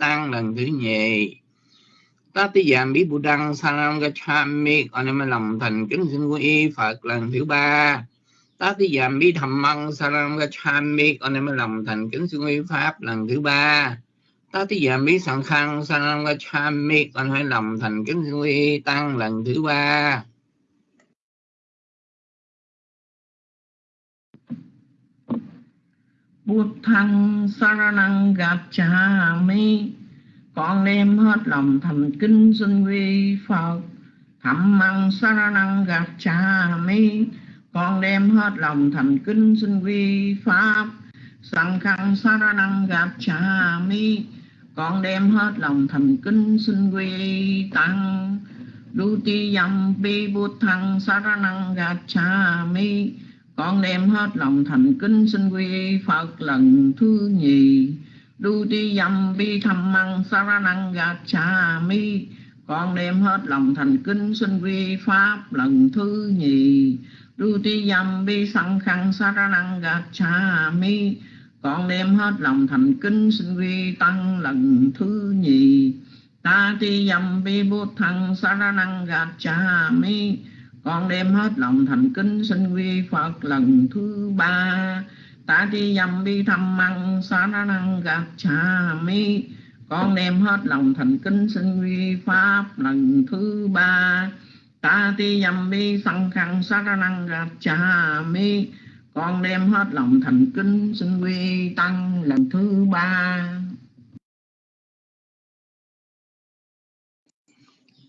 tăng lần thứ nhì. Ta ti giảm bí Tatiyami Buddhang cham Gacchami còn em lòng thành kính xin quy y Phật lần thứ ba. Ta ti giảm bí Tatiyami Dhammang cham Gacchami còn em lòng thành kính xin quy Pháp lần thứ ba. Ta ti giảm bí Tatiyami Sankhang Saram Gacchami còn hãy lòng thành kính xin quy y Tăng lần thứ ba. Buddhang Saranang Gacchami con đem hết lòng thành kính xin quy Phật. Thẩm măng saranang Gacchami con đem hết lòng thành kính xin quy pháp. Sang khăn saranang Gacchami con đem hết lòng thành kính xin quy tăng. Duti yam bi bút saranang Gacchami con đem hết lòng thành kính xin quy Phật lần thứ nhì. Đu ti dâm bi tham măng saranang mi. Con đem hết lòng thành kính xin quy pháp lần thứ nhì. Đu ti dâm bi sanh khăn saranang mi. Con đem hết lòng thành kính xin quy tăng lần thứ nhì. Ta ti dâm bi bút thăng saranang mi con đem hết lòng thành kính xin quy phật lần thứ ba. Ta ti dâm bi thăm măng, xá na năng gạt cha mi. Con đem hết lòng thành kính xin quy pháp lần thứ ba. Ta ti dâm bi sanh khăn sa na năng gạt cha mi. Con đem hết lòng thành kính xin quy tăng lần thứ ba.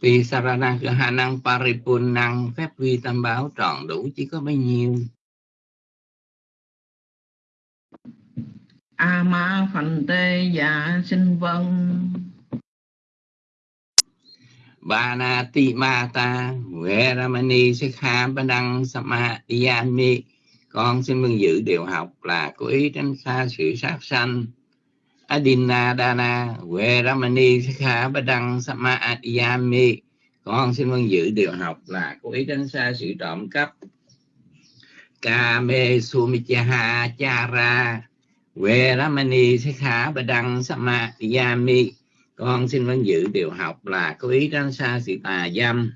Vì sarana hà năng paripun năng phép vi tam bảo tròn đủ chỉ có bấy nhiêu. A ma phành tê dạ sinh vân. Ba na ti ma ta huệ ramani sikha ba đăng sama yami con xin mừng dự điều học là cố ý tránh xa sự sát sanh adina dana huệ ramani sikha Badang sama Adiyami con xin vâng giữ điều học là cố ý tránh xa sự trộm cắp. Kame sumichaha chara Quê Ramani Sikha Badang Samadhyami. Con xin vâng giữ điều học là có ý tránh xa sự tà dâm.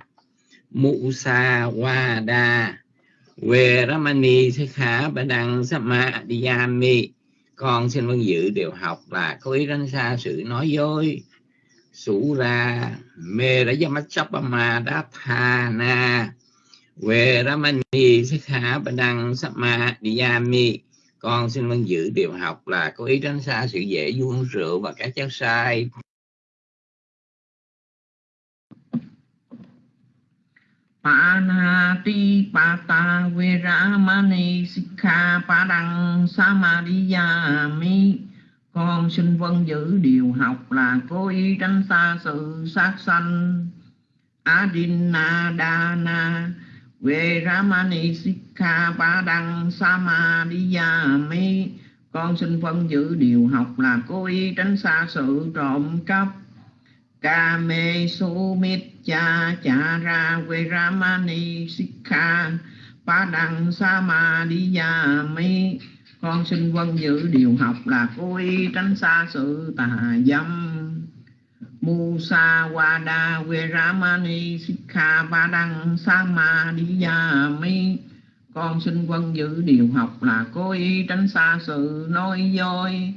Musa Wada Quê Ramani Sikha Badang Samadhyami. Con xin vâng dự điều học là có ý tránh xa sự nói dối. Sủ ra, Mê đã Ra Yamachapama Dathana Quê Ramani ma Badang Samadhyami con xin vâng giữ điều học là có ý tránh xa sự dễ vuông rượu và các chất sai. Panati pata viramani sikha padang samadhiyami. Con xin vâng giữ điều học là cố ý tránh xa sự sát sanh. Adinadana về Ramani Sikha Ba Đăng Samadhiyami. Con xin vâng giữ điều học là cố ý tránh xa sự trộm cắp. Kame Sumitcha Chara Về Ramani Sikha pa Đăng Samadhiyami. Con xin quân giữ điều học là cố ý tránh xa sự tà dâm. Musa Wada Veramani Sikha Padang Samadhiyami. Con xin quân giữ điều học là cố ý tránh xa sự nói dối.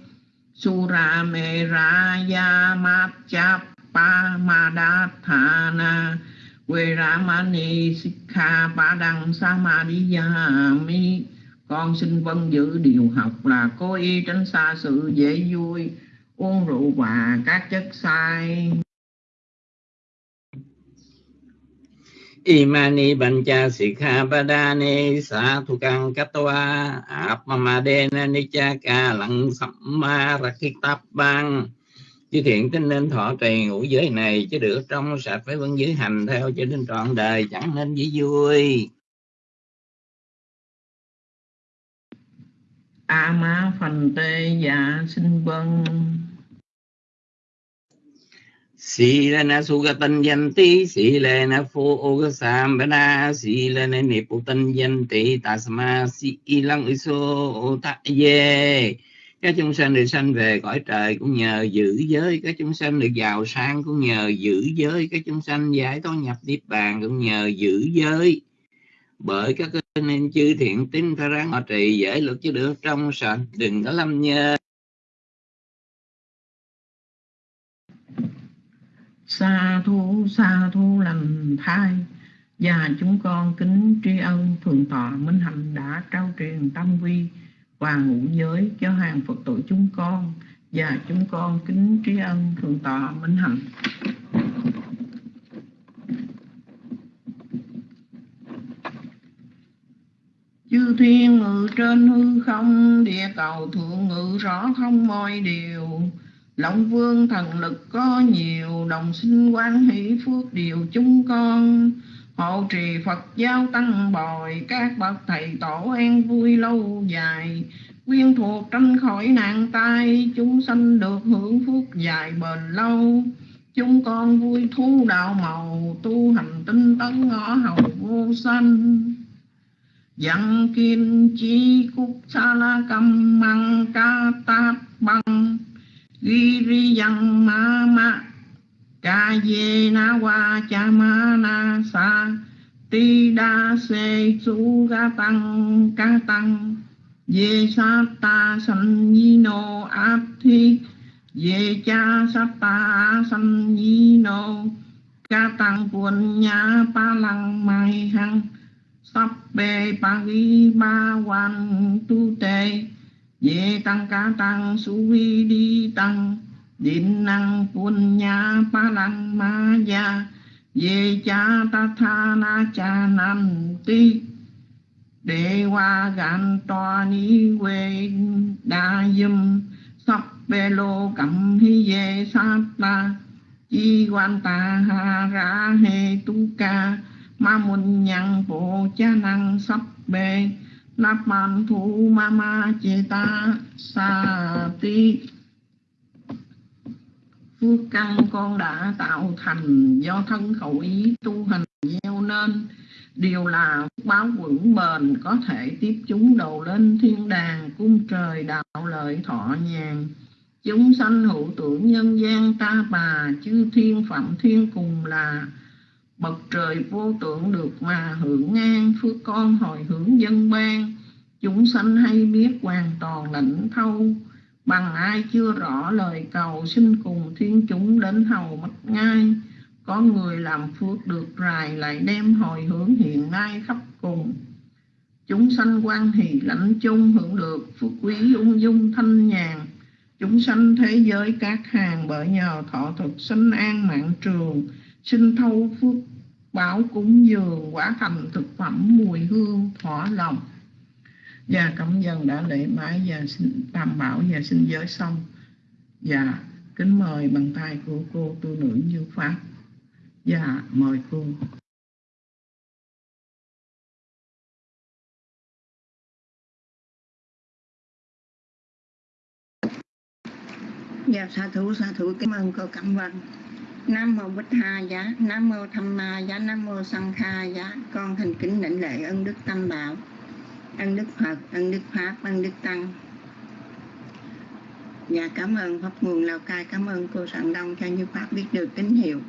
Sura Meraya pa madhthana we ramani Sikha Padang mi Con xin vâng giữ điều học là cố ý tránh xa sự dễ vui, uống rượu và các chất sai. Imani Bancha Sikha Padane Sa Thukang Katwa Apmamadena Nichaka lang Samma rakita Bang Chư thiện tin nên thọ trì ngũ giới này chứ được trong sạch phải vân giới hành theo cho đến trọn đời chẳng nên dĩ vui. A ma phần tê dạ sinh vân Silana sugatan yanti silana phu ogasambana silana niputan yanti tasma si ilang iso ta ye các chúng sanh được sanh về cõi trời cũng nhờ giữ giới. Các chúng sanh được giàu sang cũng nhờ giữ giới. Các chúng sanh giải thoát nhập niết bàn cũng nhờ giữ giới. Bởi các nên chư thiện tín phải ráng họ trì dễ luật chứ được. Trong sạch đừng có lâm nhơ. Sa thu sa thu lành thai. Và chúng con kính tri ân thượng tọa minh hạnh đã trao truyền tâm quy và ngũ giới, cho hàng phật tử chúng con và chúng con kính tri ân thượng tọa minh hạnh chư thiên ngự trên hư không, địa cầu thượng ngự rõ không mọi điều. Lộng vương thần lực có nhiều, Đồng sinh quan hỷ phước điều chúng con. Hộ trì Phật giáo tăng bồi, Các bậc thầy tổ an vui lâu dài. Quyên thuộc tranh khỏi nạn tai, Chúng sanh được hưởng phước dài bền lâu. Chúng con vui thu đạo màu, Tu hành tinh tấn ngõ hầu vô sanh. Dặn kim chi cúc sa la cầm măng ca tát băng ca je na wa cha ma na sa ti đa se su ca tăng ca tăng Ye sata sanyino thi Ye cha sapa samyino ca tăng quân nhà pa lang mai hang Sắp bề ri ba quan tu tê Ye tăng ca tăng su vi đi tăng Định năng pun nha pa lăng ma ya Ye cha ta tha na cha nam ti. Đệ hoa gan toa ni quê đa dâm, Sắp bê lô cẩm hi ye sát ta. Chi quan ta ha ra he tu ca, Ma mun nhang bộ cha năng sắp bê. Lạp man thu ma ma chê ta sa ti phước căn con đã tạo thành do thân khẩu ý tu hành gieo nên, điều là báo vững bền có thể tiếp chúng đầu lên thiên đàng, cung trời, đạo lợi, thọ nhàn. Chúng sanh hữu tưởng nhân gian ta bà, chư thiên phạm thiên cùng là bậc trời vô tưởng được mà hưởng ngang phước con hồi hướng dân ban. Chúng sanh hay biết hoàn toàn lãnh thâu bằng ai chưa rõ lời cầu xin cùng thiên chúng đến hầu mất ngay có người làm phước được rài lại đem hồi hướng hiện nay khắp cùng. Chúng sanh quan hỷ lãnh chung hưởng được phước quý ung dung thanh nhàn. Chúng sanh thế giới các hàng bởi nhờ thọ thực sinh an mạng trường sinh thâu phước báo cúng dường quả thành thực phẩm mùi hương thỏa lòng và cảm dân đã lễ bái và xin tam bảo và xin giới xong. Và kính mời bằng tay của cô tu nữ như pháp. Và mời cô. Dạ sa thủ sa thủ cảm ơn cô Cẩm Vân. Nam mô Bích Ha giá, Nam mô Tham Ma giá, Nam mô Sang Kha giá. Con thành kính đảnh lễ ân đức tam bảo ân đức Phật ân đức Pháp ân đức Tăng. Và cảm ơn Pháp Nguồn Lào Cai, Cảm ơn cô Sạng Đông cho Như Pháp biết được tín hiệu.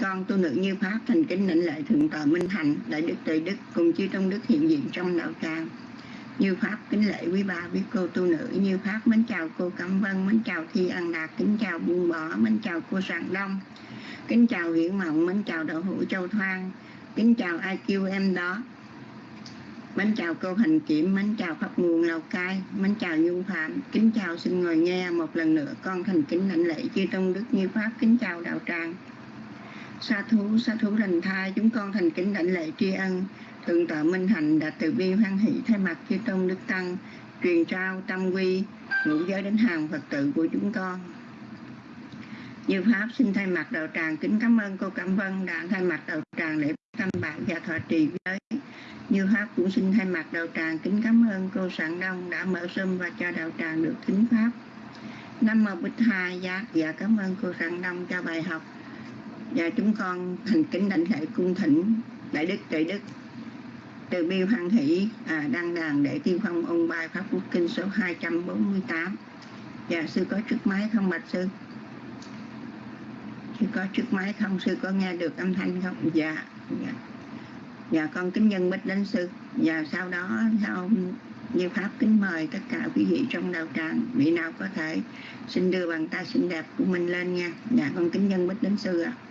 Con tu nữ Như Pháp thành kính lĩnh lễ Thượng tọa Minh Hạnh Đại Đức Tự Đức cùng chư trong Đức hiện diện trong đạo tràng Như Pháp kính lễ quý bà biết cô tu nữ. Như Pháp mến chào cô Cẩm Vân, Mến chào Thi An Đạt, Kính chào Buông Bỏ, Mến chào cô sạn Đông. Kính chào Hiển Mộng, Mến chào Đậu Hữu Châu Thoan Kính chào IQ em đó. Mến chào cô Hành Kiểm, mến chào Pháp Nguồn Lào Cai, mến chào Nhung Phạm, kính chào xin ngồi nghe một lần nữa con thành kính lãnh lễ chư Tông Đức Như Pháp, kính chào đạo tràng. Sa thú, sa thú lành thai, chúng con thành kính lãnh lễ tri ân, Thượng tọa Minh Hạnh đã từ bi hoan hỷ thay mặt chư Tông Đức Tăng, truyền trao tâm quy, ngũ giới đến hàng Phật tử của chúng con. Như Pháp xin thay mặt đạo tràng kính cảm ơn cô Cẩm Vân đã thay mặt đạo tràng để thăm bạn và thọ trì giới. Như Pháp cũng xin thay mặt đạo tràng kính cảm ơn cô Sạng Đông đã mở sum và cho đạo tràng được thính Pháp. Nam Mô Bích Hai Giác và dạ, cảm ơn cô Sạng Đông cho bài học. Và chúng con thành kính đảnh lễ cung thỉnh Đại Đức Đại Đức. Từ bi hoan hỷ à, đăng đàn để tiên phong ông bài Pháp Quốc Kinh số 248 dạ sư có trước máy không bạch sư? Sư có trước máy không? Sư có nghe được âm thanh không? Dạ dạ. Dạ con kính nhân bích đến sư. Và sau đó sau như pháp kính mời tất cả quý vị trong đạo tràng vị nào có thể xin đưa bàn tay xinh đẹp của mình lên nha. Dạ con kính nhân bích đến sư ạ. À.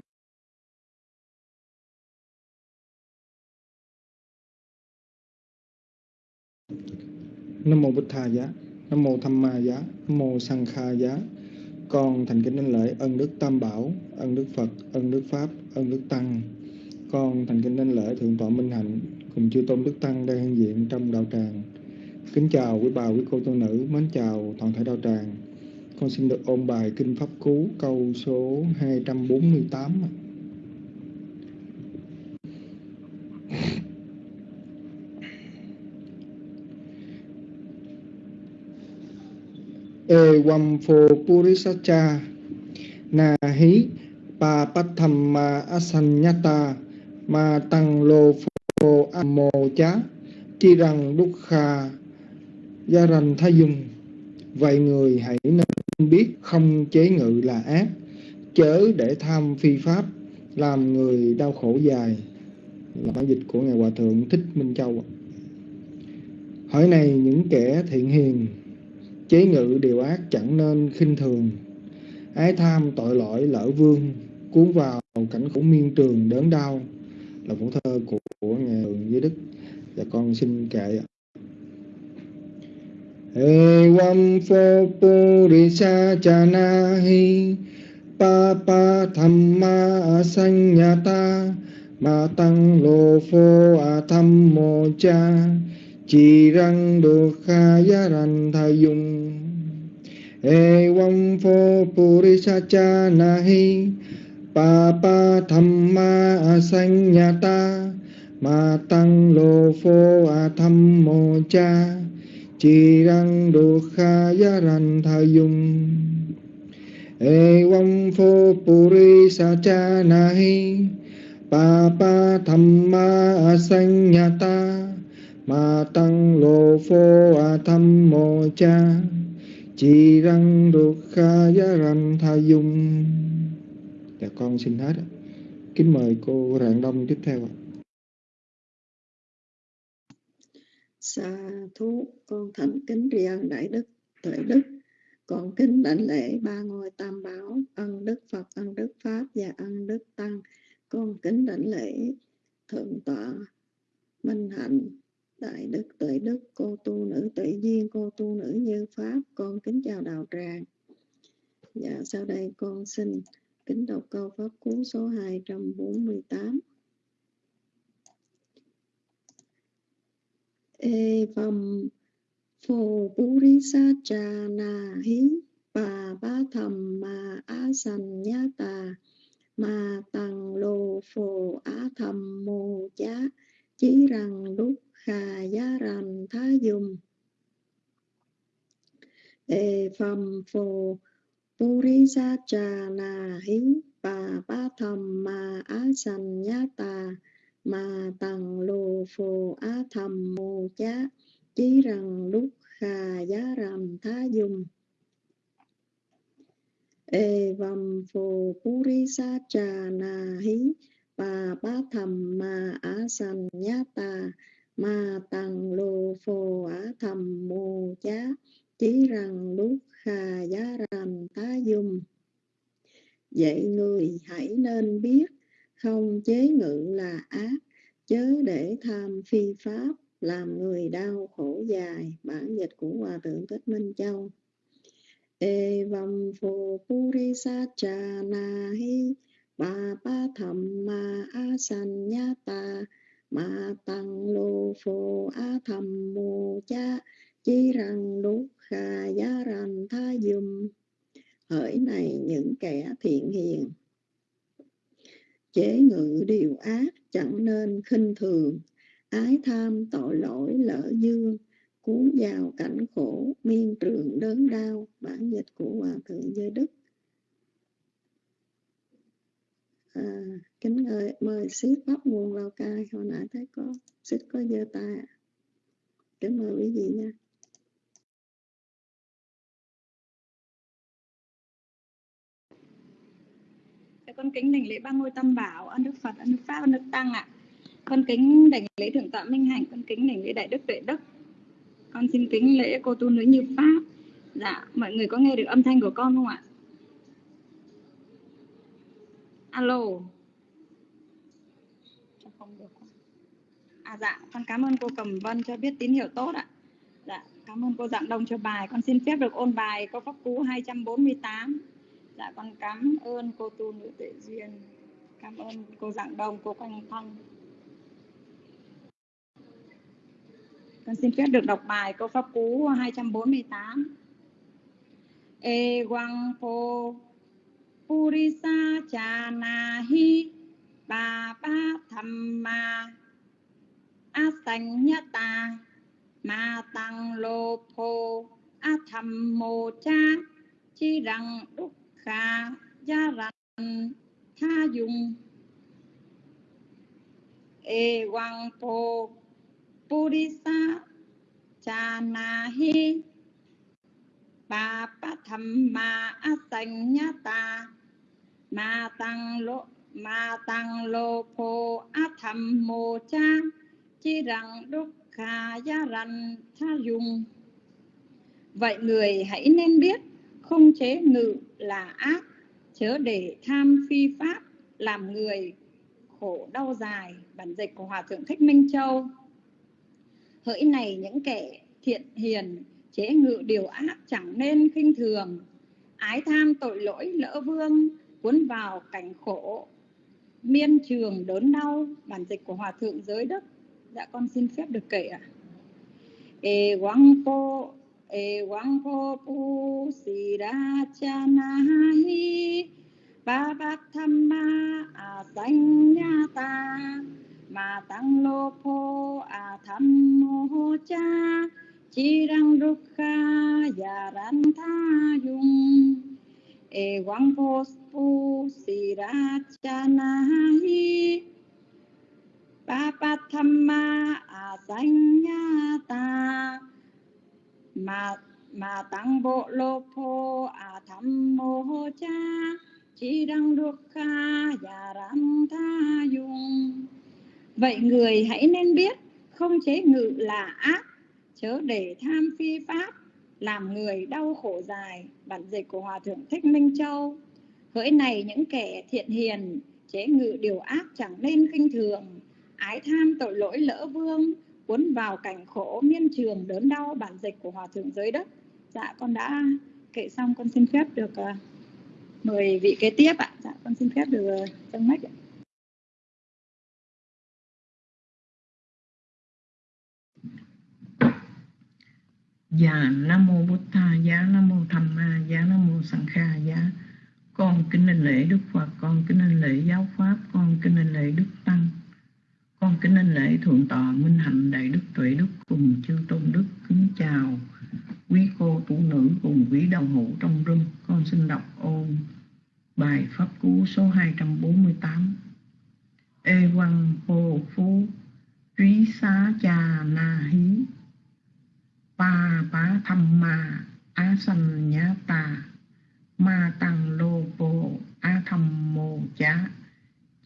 Nam mô Bích thà giá, Nam mô Tham Ma giá, Nam mô sanh Kha giá. Con thành kính đánh lễ ân đức Tam Bảo, ân đức Phật, ân đức Pháp, ân đức Tăng. Con thành kính đánh lễ thượng tọa Minh Hạnh cùng chư tôn đức tăng đang hiện diện trong đạo tràng. Kính chào quý bà, quý cô tu nữ, mến chào toàn thể đạo tràng. Con xin được ôn bài Kinh Pháp Cú câu số 248. trăm phô Purisacha Na hí Pa Pathamma Asanyata Ma Tăng Lô Phô Ammo Chá Chi rằng Đúc Kha Gia Rành Tha Dung Vậy người hãy nên biết không chế ngự là ác, Chớ để tham phi pháp, Làm người đau khổ dài. Là bản dịch của Ngài Hòa Thượng Thích Minh Châu Hỏi này những kẻ thiện hiền chế ngự điều ác chẳng nên khinh thường. Ái tham tội lỗi lỡ vương cuốn vào cảnh khổ miên trường đớn đau là phổ thơ của, của ngài giới đức. Và con xin kệ Evam pho purisa chanahi pa pa thamma asanyata ma tăng lô phô a tham mô cha chỉ răng đô kha ya ran tha dung e wam pho purisa cha na hi, pa pa tham ma sanh nhà ta. Ma tăng lô phô a tham mô cha. Chỉ răng đô kha ya ran tha dung e wam pho purisa cha na hi, pa pa tham ma thamma asanyata ma tăng lô phô a tham mô cha, chi răng đô kha giá ranh tha dung. Dạ con xin hết kính mời cô rạng đông tiếp theo ạ. Sa thú, con thành kính tri ân đại đức tuệ đức, con kính đảnh lễ ba ngôi tam bảo, ân đức phật, ân đức pháp và ân đức tăng. Con kính đảnh lễ thượng tọa minh hạnh đại đức tuệ đức, cô tu nữ tuệ duyên, cô tu nữ như pháp, con kính chào đạo tràng. Dạ sau đây con xin kính đọc câu pháp cú số 248 Evam phô purisa cha na hí bà ba thầm mà á sanh nhá tà ma tăng lô phô á thầm mô chá chí rằng lúc khà giá rành thá dùng. Ê phầm phô purisa cha na hí bà ba thầm ma á sanh nhá tà ma tằng lù phù á thầm mù chá chí rằng đúc khà giá rành thá dùng. Ê vầm phô purisa cha na hí bà ba thầm ma á sanh nhá tà ma tăng lô phô á thầm mô chá, chí rằng đúc kha giá rành tá dung. Vậy người hãy nên biết, không chế ngự là ác, chớ để tham phi pháp, làm người đau khổ dài. Bản dịch của hòa thượng thích minh châu. Evam vầm phô purisa cha na hi ba ba thầm ma a san nha ta ma tăng lô phô á thầm mô cha chi rằng đúc kha giá rằng tha dùm. Hỡi này những kẻ thiện hiền. Chế ngự điều ác chẳng nên khinh thường. Ái tham tội lỗi lỡ dương. Cuốn vào cảnh khổ, miên trường đớn đau. Bản dịch của hòa thượng giới đức. à, kính ơi mời ship bắt nguồn lào cai. Hồi nãy thấy có ship có giơ tay à. kính mời quý vị nha. Dạ, con kính đảnh lễ ba ngôi tam bảo ân đức phật ân đức pháp ân đức tăng ạ. À. con kính đảnh lễ thượng tọa minh hạnh con kính đảnh lễ đại đức tuệ đức. Con xin kính lễ cô tu nữ như pháp. Dạ mọi người có nghe được âm thanh của con không ạ? Alo. Không được. À dạ, con cảm ơn cô Cẩm Vân cho biết tín hiệu tốt ạ. Dạ, cảm ơn cô Dạng Đông cho bài. Con xin phép được ôn bài câu pháp cú 248. Dạ, con cảm ơn cô tu nữ tuệ duyên. Cảm ơn cô Dạng Đông, cô Quanh Phong. Con xin phép được đọc bài câu pháp cú 248. E quang phô purisa chanahi ba ba thamma asanyata ma tăng lô phô a tham mô cha chi răng đúc kha gia rành tha dùng e quang po purisa cha na hi ba pa tham ma a sanh ta ma tăng lô, ma tăng lô phô a tham mô cha, chi rằng đúc khà gia rằng tha dùng. Vậy người hãy nên biết, không chế ngự là ác, chớ để tham phi pháp, làm người khổ đau dài, bản dịch của hòa thượng thích minh châu. Hỡi này những kẻ thiện hiền, chế ngự điều ác chẳng nên khinh thường. Ái tham tội lỗi lỡ vương cuốn vào cảnh khổ, miên trường, đớn đau, bản dịch của hòa thượng giới đức. Dạ con xin phép được kể ạ. E quang po e quang po pu si ra cha na hi, ba bát tham ma à a sanh nha ta, ma tăng lô po a à tham mô cha, chi răng dukha ya ran tha dung e quang po pu si ra cha na hi ba pa tham ma a sanh nha ta ma ma tăng bộ lô phô a tham mô cha chi đăng đuốc kha và ram tha dung vậy người hãy nên biết không chế ngự là ác, chớ để tham phi pháp làm người đau khổ dài bản dịch của hòa thượng thích minh châu. Hỡi này những kẻ thiện hiền chế ngự điều ác chẳng nên khinh thường. Ái tham tội lỗi lỡ vương cuốn vào cảnh khổ miên trường đớn đau bản dịch của hòa thượng giới đất dạ con đã kể xong con xin phép được uh, mời vị kế tiếp ạ. Dạ con xin phép được à, uh, dâng mách ạ. Dạ Nam mô Bụt Tha, giá Nam mô Tham Ma, giá Nam mô Sẵn Kha, giá con kính lên lễ Đức Phật, con kính lên lễ giáo pháp, con kính lên lễ Đức Tăng. Con kính lên lễ Thượng tọa Minh Hạnh Đại Đức Tuệ Đức cùng chư tôn đức kính chào quý cô tu nữ cùng quý đồng hữu trong rung. Con xin đọc ôn bài pháp cú số 248. Ê Văn hồ phú trí xá cha na hí pa bá tham ma á ta ma tăng lô bồ a mô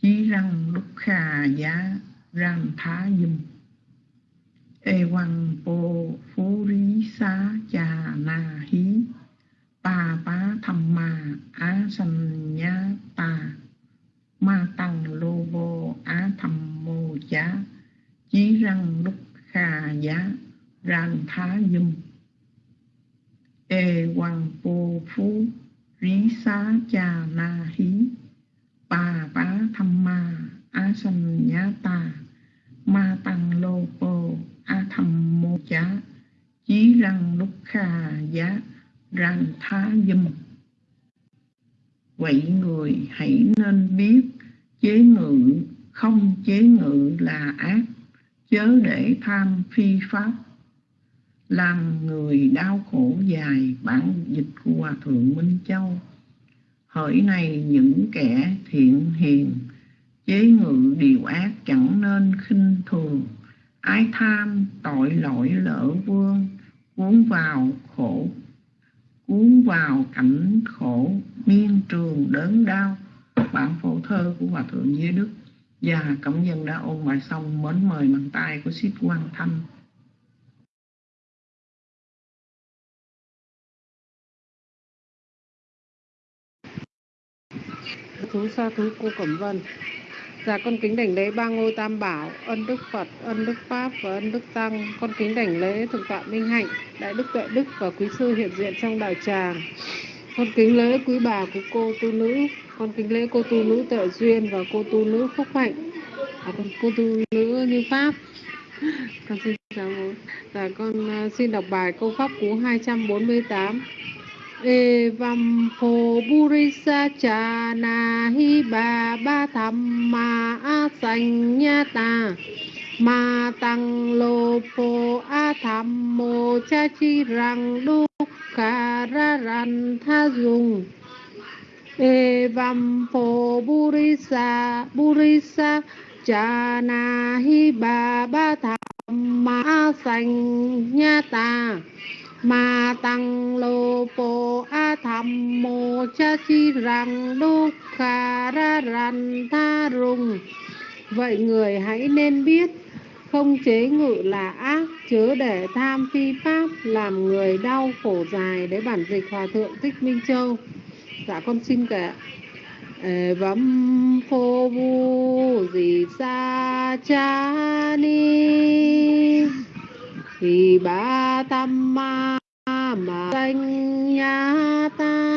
chí răng đúc khà giá ram thá dùm ê quăng bồ phú rí xá cha na hí pa bá tham ma á sanh nhá ta ma tăng lô bồ á thầm mô chá chí răng đúc khà giá ran thá dùm ê hoàng bồ phú, rí xá cha na hí. Bà bá tham ma a sanh nhá ta ma tăng lô bồ a tham mô chá. Chí răng lúc kha giá răng thá dâm vậy người hãy nên biết, chế ngự, không chế ngự là ác. Chớ để tham phi pháp làm người đau khổ dài bản dịch của hòa thượng minh châu. Hỡi này những kẻ thiện hiền, chế ngự điều ác chẳng nên khinh thường. Ái tham tội lỗi lỡ vương, cuốn vào khổ, cuốn vào cảnh khổ, miên trường đớn đau. Bản phổ thơ của Hòa Thượng Giới Đức và cộng dân đã ôn bài xong, mến mời bằng tay của Sít Quan Thanh. Thú sa thú cô Cẩm Vân Dạ con kính đảnh lễ ba ngôi tam bảo, ân đức Phật, ân đức Pháp và ân đức Tăng. Con kính đảnh lễ Thượng tọa Minh Hạnh, Đại đức Tuệ Đức và quý sư hiện diện trong đạo tràng. Con kính lễ quý bà của cô tu nữ, con kính lễ cô tu nữ Tuệ Duyên và cô tu nữ Phúc Hạnh. À, con cô tu nữ Như Pháp. Con xin chào bố. Dạ con ờ, xin đọc bài câu pháp cú 248. Evam phô burisa cha na hi ba ba tham ma a sanh nha ta ma tăng lô phô a tham mô cha chi rằng đúc ca ra ran tha dùng Evam phô burisa burisa cha na hi ba ba tham ma a sanh nha ta ma tăng lô po a tham mô cha chi rằng đô kha ra ran tha rung vậy người hãy nên biết, không chế ngự là ác, chớ để tham phi pháp, làm người đau khổ dài đấy bản dịch hòa thượng thích minh châu. Dạ con xin kể. Vấm phô vu gì sa cha ni thì ba tâm ma mà danh nhà ta,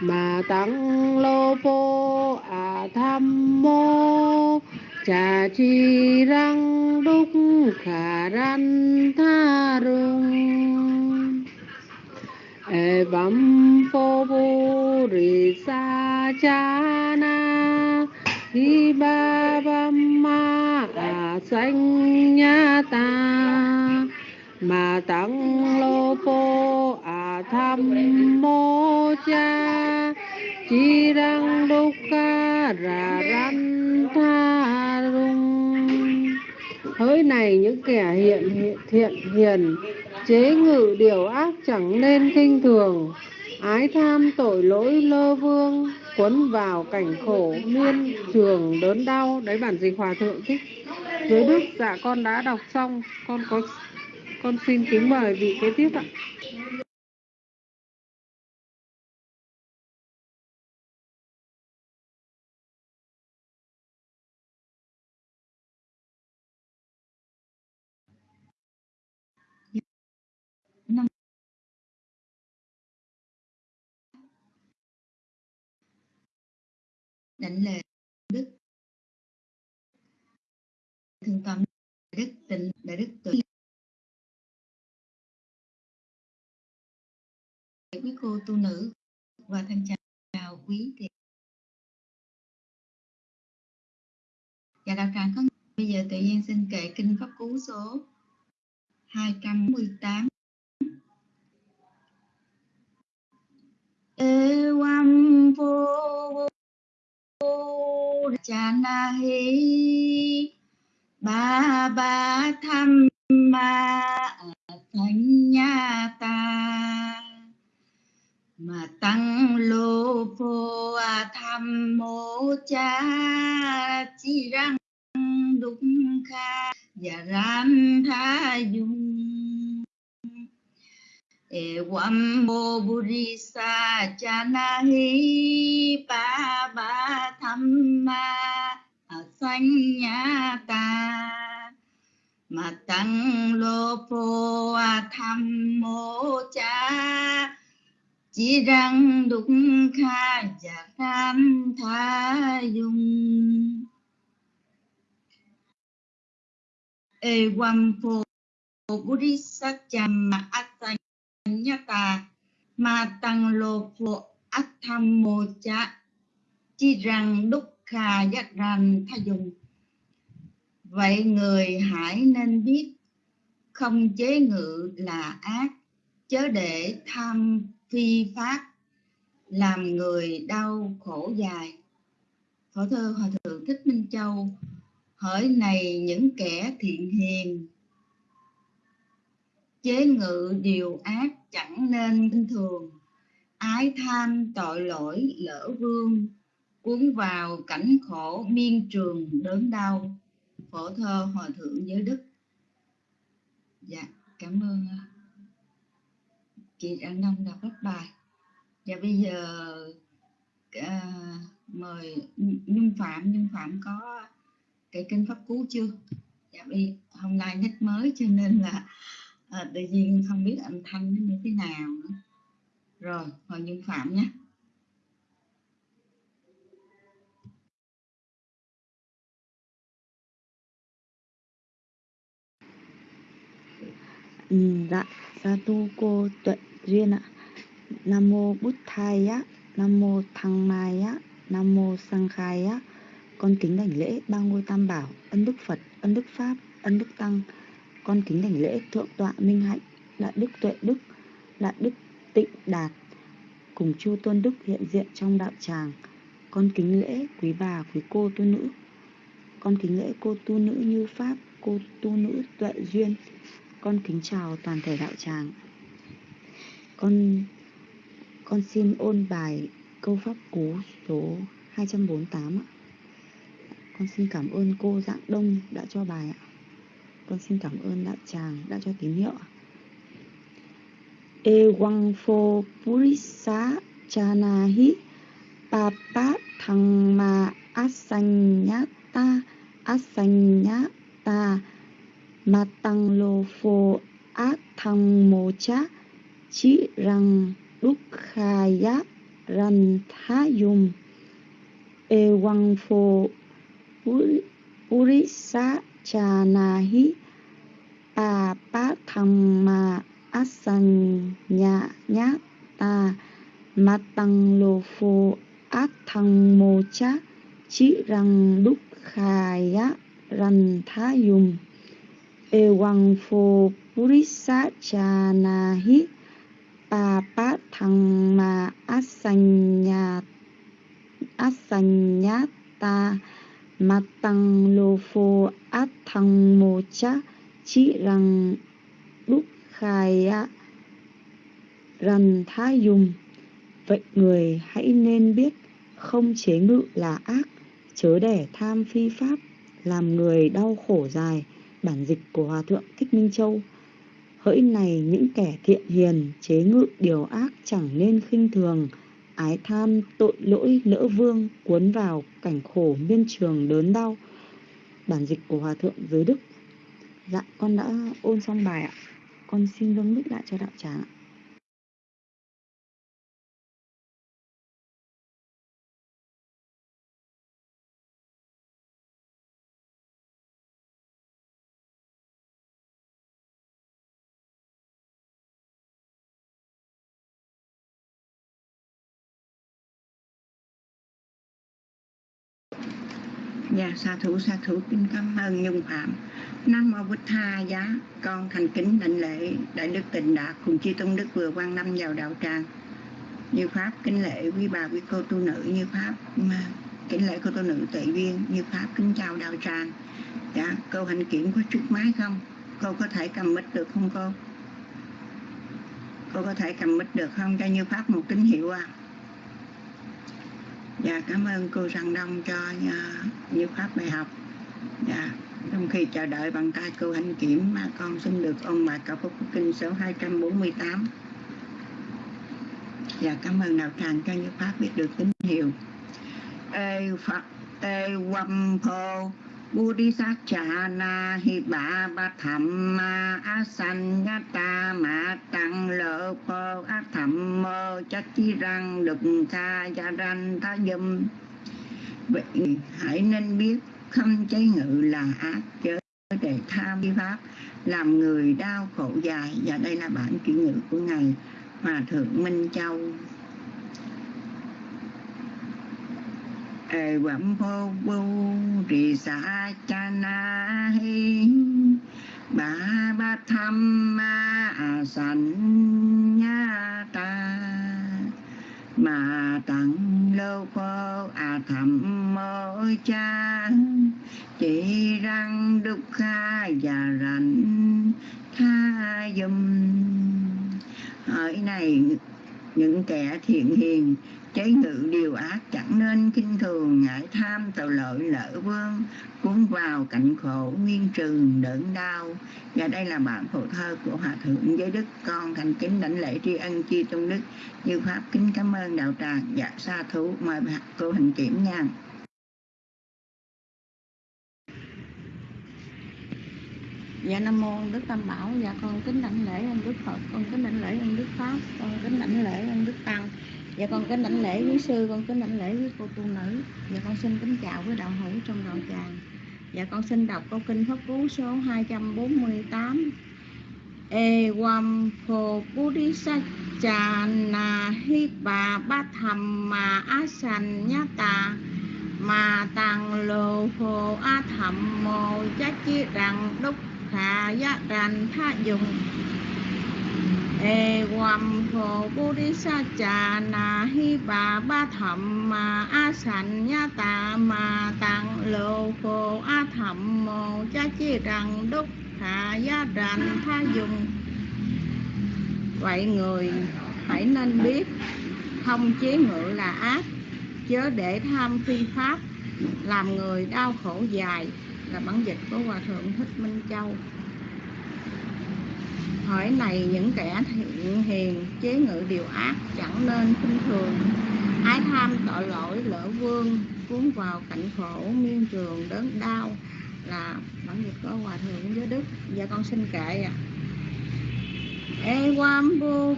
mà tăng lô pô à tham mô. Trà chi răng đúc khả răn tha rung. E vấm phô vu rì sa cha na. Hi ba bam ma à sanh nha ta mà tăng lô pô à tham mô cha. Chi răng đô ca ra răn tha rung. Hỡi này những kẻ hiện hiện, thiện hiền, chế ngự điều ác chẳng nên kinh thường. Ái tham tội lỗi lơ vương quấn vào cảnh khổ, miên trường đớn đau. Đấy bản dịch hòa thượng thích. Dưới đức dạ con đã đọc xong. Con có, con xin kính mời vị kế tiếp ạ. Định lễ đức. Thương tâm đức, tịnh đại đức tự. Quý cô tu nữ và thân chào quý thầy. Và đạo tràng có bây giờ tự nhiên xin kệ kinh pháp cú số 218 Evam vô cha na hi ba ba tham ma thánh nha ta mà tăng lô phô a tham mô cha chi răng đúng kha và ran tha dung. Evam bo burisa buri sa cha na hi pa ba tham ma sanh nha ta matang lo po a tham mo cha chỉ rằng đúng kha và tham tha dung e wam phô buri sa cha ma asanh ta mà tăng lô phụ ác tham mô cha chi rằng đúc kha giác rằng tha dùng vậy người hãy nên biết không chế ngự là ác, chớ để tham phi pháp, làm người đau khổ dài. Phổ thơ hòa thượng thích minh châu hỡi này những kẻ thiện hiền chế ngự điều ác chẳng nên kinh thường. Ái tham tội lỗi lỡ vương cuốn vào cảnh khổ miên trường đớn đau. Phổ thơ hòa thượng giới đức. Dạ cảm ơn à. chị An nông đọc các bài. Và bây giờ à, mời Nhung Phạm Nhung Phạm có cái kinh pháp cú chưa? Dạ bây hôm nay nhắc mới cho nên là à, tự nhiên không biết âm thanh nó như thế nào nữa. Rồi hồi nhân Phạm nhé. Ừ, dạ sa tu cô tuệ duyên ạ. Nam mô bút thai á nam mô thăng mai á nam mô sang khai á. Con kính đảnh lễ ba ngôi tam bảo ân đức phật ân đức pháp ân đức tăng con kính đảnh lễ thượng tọa minh hạnh, đại đức tuệ đức, đại đức tịnh đạt, cùng chu tôn đức hiện diện trong đạo tràng. Con kính lễ quý bà, quý cô tu nữ. Con kính lễ cô tu nữ như pháp, cô tu nữ tuệ duyên. Con kính chào toàn thể đạo tràng. Con con xin ôn bài câu pháp cú số 248 ạ. Con xin cảm ơn cô dạng đông đã cho bài ạ con xin cảm ơn đạo tràng đã cho tín hiệu Ewangfo e wang pho purisa chanahi papa Thangma asanyata asanyata matang lo e pho át thăng mô cha chi răng đúc khaya ran tha yum e cha na hi chanahi pa pa asan nya nya ta matang lô phu ác thăng mô cha chi rằng đúc khaya thá dùng e Ewang phô purisa chanahi pa thăng ma asan ya asan ya ta mặt matang lô pho át thăng mô chá chỉ răng đúc khai rằn tha dùng vậy người hãy nên biết không chế ngự là ác chớ để tham phi pháp làm người đau khổ dài bản dịch của Hòa Thượng Thích Minh Châu. Hỡi này những kẻ thiện hiền, chế ngự điều ác chẳng nên khinh thường, ái tham tội lỗi lỡ vương cuốn vào cảnh khổ miên trường đớn đau. Bản dịch của Hòa Thượng Giới Đức. Dạ, con đã ôn xong bài ạ. Con xin vâng bích lại cho đạo tràng ạ. Dạ sa thủ sa thủ, kính cảm ơn Nhung Phạm. Nam mô Bích Tha giá, con thành kính đảnh lễ đại đức tịnh đạt cùng chư tôn đức vừa quan năm vào đạo tràng. Như pháp, kính lễ quý bà, quý cô tu nữ. Như pháp, mà, kính lễ cô tu nữ tuệ viên như pháp, kính chào đạo tràng. Dạ cô hành kiểm có chút máy không? Cô có thể cầm mic được không cô? Cô có thể cầm mic được không? Cho như pháp một tín hiệu à dạ cảm ơn cô Trần Đông cho uh, như pháp bài học. Dạ trong khi chờ đợi bằng tay cô hạnh kiểm mà con xin được ông bà cầu phúc kinh số 248 dạ cảm ơn đạo tràng cho như pháp biết được tín hiệu. Ê phật ê quâm phô Bodhisattva hi ba ba tham ma asanyata ma tăng lợ po a thầm mơ chắc chi răng đụng tha gia ranh tha dâm vậy hãy nên biết không cháy ngự là ác chớ để tham vi pháp, làm người đau khổ dài. Và đây là bản chuyển ngữ của ngài hòa thượng minh châu. Quẩm phô bu trì xa cha na hi. Ba ba tham ma a sanh nha ta. Mà tặng lô phô a thầm mô cha. Chỉ răng đúc kha và rảnh tha dùm. Hỏi này, những kẻ thiện hiền chế ngự điều ác chẳng nên kinh thường, ngại tham tàu lợi lỡ vương, cuốn vào cảnh khổ nguyên trường đớn đau. Và đây là bản phổ thơ của hòa thượng giới đức, con thành kính đảnh lễ tri ân chi tôn đức như pháp kính cảm ơn đạo tràng dạ sa thú. Mời cô hình kiểm nha. Dạ Nam Mô Đức Tam Bảo. Dạ con kính đảnh lễ ơn Đức Phật, Con kính đảnh lễ ơn Đức Pháp, Con kính đảnh lễ ơn Đức Tăng. Dạ con kính đảnh lễ quý sư, Con kính đảnh lễ quý cô tu nữ. Dạ con xin kính chào với đạo hữu trong đạo tràng. Dạ con xin đọc câu kinh pháp cú số 248 E wam pho buddhisachana hi bà bát tham nhá tà. Ma tăng lô phô a thầm mô chá chi rằng đúc khả giá rành tha dùng e quam phô bồ đi sa na hi ba ba tham ma a sanh nha ta ma tăng lô phô a tham mô cha chi rằng đúc khả gia rằng tha dùng. Vậy người, hãy nên biết không chế ngự là ác, chớ để tham phi pháp, làm người đau khổ dài, là bản dịch của hòa thượng thích minh châu hỏi này những kẻ thiện hiền chế ngự điều ác chẳng nên khinh thường. Ái tham tội lỗi lỡ vương, cuốn vào cảnh khổ miên trường đớn đau là bản dịch có hòa thượng với đức. Và con xin kệ à e quam bu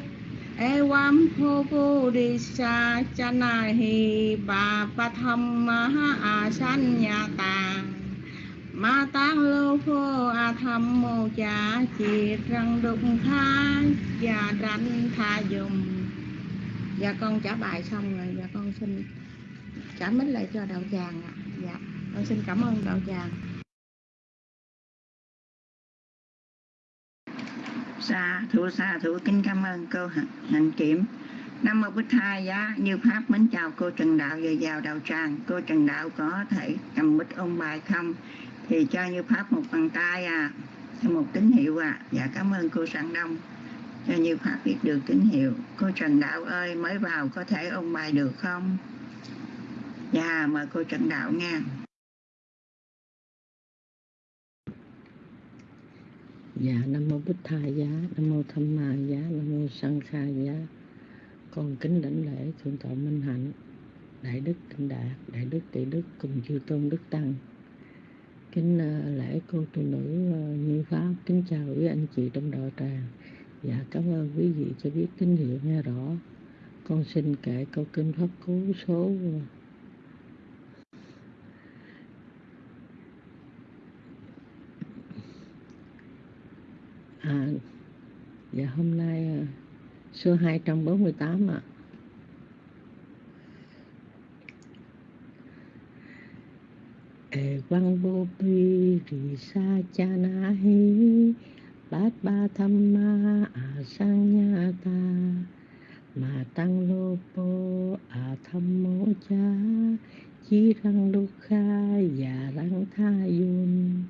Evam pho đi sa chana hi ba pa tham ma tăng tang lô phô a tham mô cha chi răng đục tha và ranh tha dùng. Dạ con trả bài xong rồi. Dạ con xin trả mít lại cho đạo tràng ạ. Dạ con xin cảm ơn đạo tràng. Sa thủ sa thủ kính cảm ơn cô hạnh kiểm. Nam mô Bích Thai giá, như Pháp, mến chào cô Trần Đạo và vào đạo tràng. Cô Trần Đạo có thể cầm bích ôn bài không? Thì cho như Pháp một bàn tay à. Một tín hiệu à. Dạ cảm ơn cô Sạng Đông. Cho như Pháp biết được tín hiệu. Cô Trần Đạo ơi mới vào có thể ôn bài được không? Dạ mời cô Trần Đạo nha Dạ Nam Mô Bích Tha Giá, Nam Mô Tham Ma Giá, Nam Mô Sang Kha Giá. Con kính đảnh lễ Thượng tọa Minh Hạnh Đại Đức Tịnh Đạt, Đại Đức Tỷ Đức cùng chư Tôn Đức Tăng. Kính à, lễ cô tu nữ à, Như Pháp, kính chào quý anh chị trong đạo tràng Dạ cảm ơn quý vị cho biết tín hiệu nghe rõ Con xin kể câu kinh Pháp Cú số À, à dạ hôm nay số 248 ạ. À. E văn vô pi rì sa cha na hi bát ba tham ma a sang nha ta mà tăng lô po a tham mô cha chi răng đô kha và răng tha yun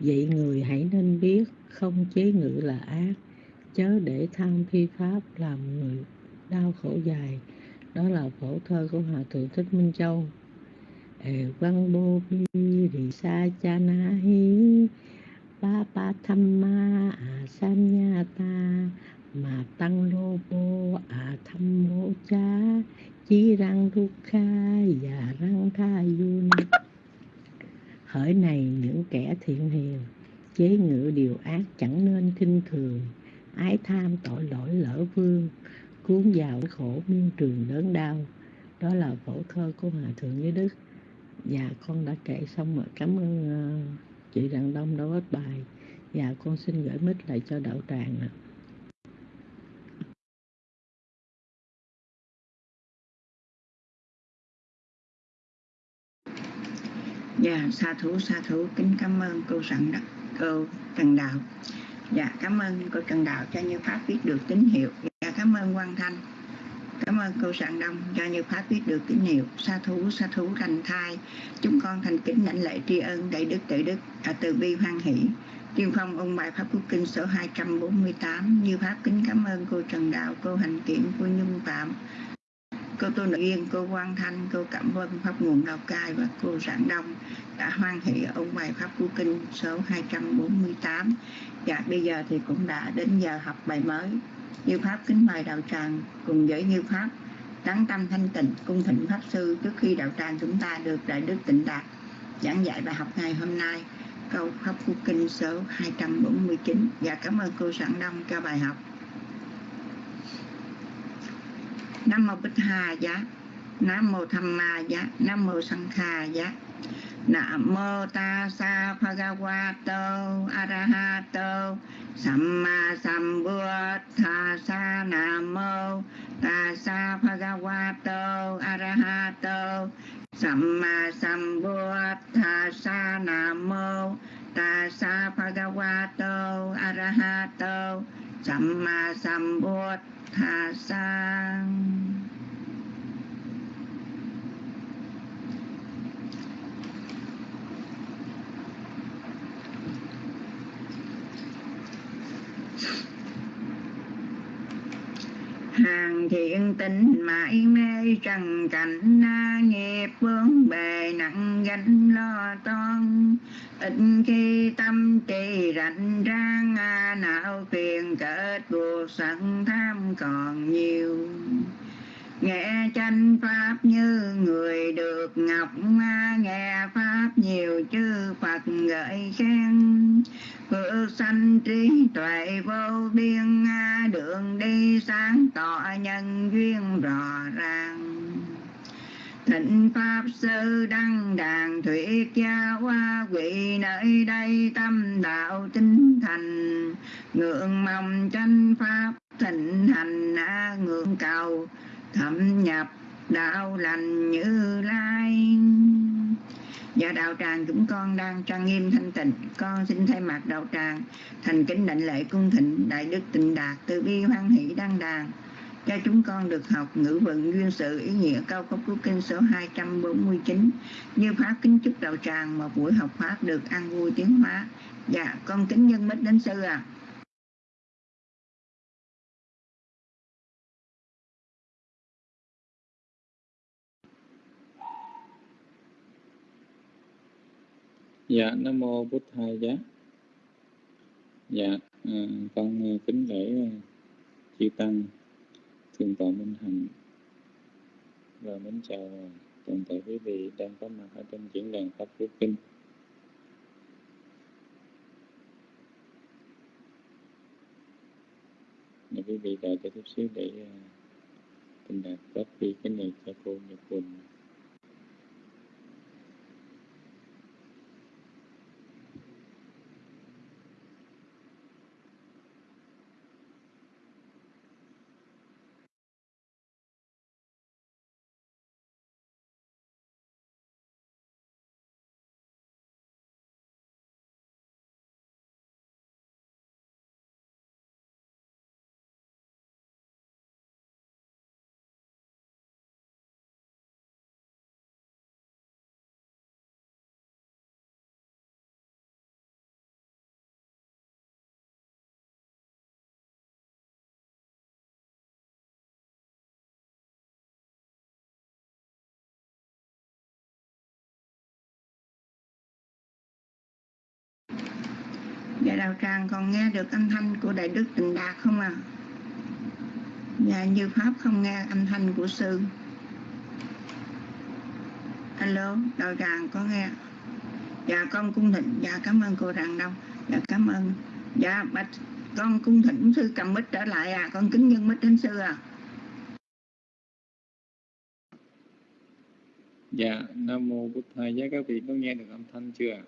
Vậy người hãy nên biết không chế ngự là ác, chớ để tham phi pháp làm người đau khổ dài. Đó là phổ thơ của Hòa Thượng Thích Minh Châu. Ê, văn bô bi rì sa cha na hi ba ba tham ma a san nha ta, mà tăng lô bô a tham mô cha, chí răng thu kha và răng tha yun hỡi này, những kẻ thiện hiền, chế ngự điều ác chẳng nên kinh thường, ái tham tội lỗi lỡ vương cuốn vào cái khổ miên trường đớn đau. Đó là phổ thơ của hòa thượng với đức. Và con đã kể xong rồi. Cảm ơn uh, chị đặng đông đã hết bài. Và con xin gửi mít lại cho đạo tràng ạ. Dạ, sa thú, sa thú, kính cảm ơn cô Sẵn Đất, cô Trần Đạo. Dạ, cảm ơn cô Trần Đạo cho Như Pháp viết được tín hiệu. Cảm ơn Quang Thanh. Cảm ơn cô Sạng Đông cho Như Pháp biết được tín hiệu. Sa thú, sa thú thành thai. Chúng con thành kính lãnh lễ tri ân đại đức tự đức, à, từ bi hoan hỷ. Tiên Phong ông bài Pháp Quốc Kinh số 248 Như Pháp kính cảm ơn cô Trần Đạo, cô Hành Kiện, cô Nhung Phạm Cô Tô nội Yên, cô Quang Thanh, cô Cảm Vân, Pháp Nguồn Lào Cai và cô Rạng Đông đã hoan hỷ ông bài Pháp Quốc Kinh số 248 Và bây giờ thì cũng đã đến giờ học bài mới như Pháp kính mời đạo tràng cùng với Như Pháp Đắng tâm thanh tịnh cung thỉnh Pháp Sư trước khi đạo tràng chúng ta được Đại Đức Tịnh Đạt giảng dạy bài học ngày hôm nay câu Pháp cú Kinh số 249 và dạ, cảm ơn cô Sẵn Đông cho bài học. Nam mô Bích Hà giá, Nam mô Tham Ma giá, Nam mô Sang Kha giá. Nam mô Ta Sa Bhagavato Arahato Samma sa Nam mô Ta Sa Bhagavato Arahato Samma sa Nam mô ta Tassa Bhagavato Arahato Samma sa hàng thiện tình mãi mê trần cảnh na nghiệp vướng bề nặng gánh lo toan. Ít khi tâm trì rảnh rang à, não phiền kết buộc sẵn tham còn nhiều nghe tranh pháp như người được ngọc nghe pháp nhiều chư phật gợi khen. Phước sanh trí tuệ vô biên đường đi sáng tỏ nhân duyên rõ ràng. Thịnh Pháp Sư Đăng Đàn Thuyết Gia Hoa, Quỷ nơi đây tâm đạo tinh thành. Ngưỡng mong tranh Pháp thịnh hành ngưỡng cầu thâm nhập, đạo lành như lai. Và đạo tràng chúng con đang trang nghiêm thanh tịnh, Con xin thay mặt đạo tràng Thành kính đảnh lễ cung thịnh Đại đức tịnh đạt từ bi hoan hỷ đăng đàn. Cho chúng con được học ngữ vận duyên sự ý nghĩa cao cấp của kinh số 249 như pháp kính chúc đạo tràng một buổi học pháp được an vui tiến hóa. Dạ con kính nhân mít đến sư à dạ nam mô bút thầy giá. Dạ à, con à, kính lễ à, chư tăng thượng tọa minh hạnh. Và mến chào à, toàn thể quý vị đang có mặt ở trong diễn đàn pháp quốc kinh. Để quý vị đợi cho chút xíu để uh, tình đạt copy cái này cho cô Nhật Quỳnh Dạ đạo tràng còn nghe được âm thanh của Đại Đức Tịnh Đạt không à? Dạ như Pháp không nghe âm thanh của Sư. Alo, đạo tràng có nghe. Dạ con cung thịnh, dạ cảm ơn cô tràng Đông Dạ cảm ơn. Dạ bạch con cung thịnh sư cầm mít trở lại à. Con kính nhân mít đến sư à. Dạ, Nam Mô Bụt Thầy Giá các vị có nghe được âm thanh chưa?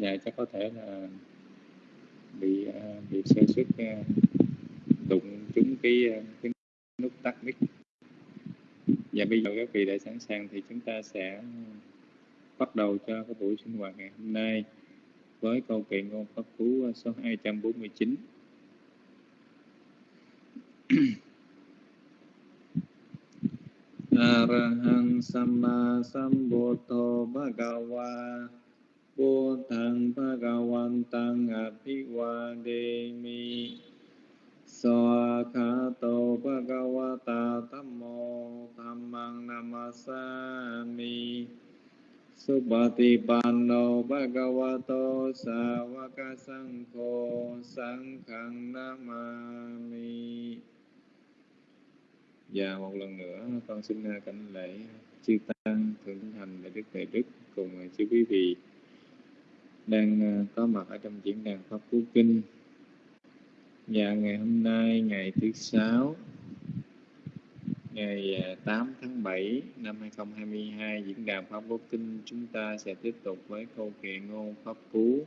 Dạ, chắc có thể là bị ờ, bị sơ xuất ờ, đụng trúng cái, ờ, cái nút tắt mic. và bây giờ các vị đã sẵn sàng thì chúng ta sẽ bắt đầu cho cái buổi sinh hoạt ngày hôm nay với câu kệ ngôn pháp cú số 249. Arahang Samma Sambuddho Bhagava Bồ Tát Bhagavantam Abhivademi Swakato Bhagavata Tammo Dhammang Namasami Supatipanno Bhagavato Savaka Sangho Sanghang Namami Và một lần nữa, con xin à, cảnh lễ chư tăng, thượng thành đại đức đại đức cùng à, chư quý vị đang ờ, có mặt ở trong diễn đàn pháp cú kinh. Và ngày hôm nay, ngày thứ sáu, ngày ờ, 8 tháng 7 năm 2022 diễn đàn Pháp Cú Kinh chúng ta sẽ tiếp tục với câu kệ ngôn Pháp Cú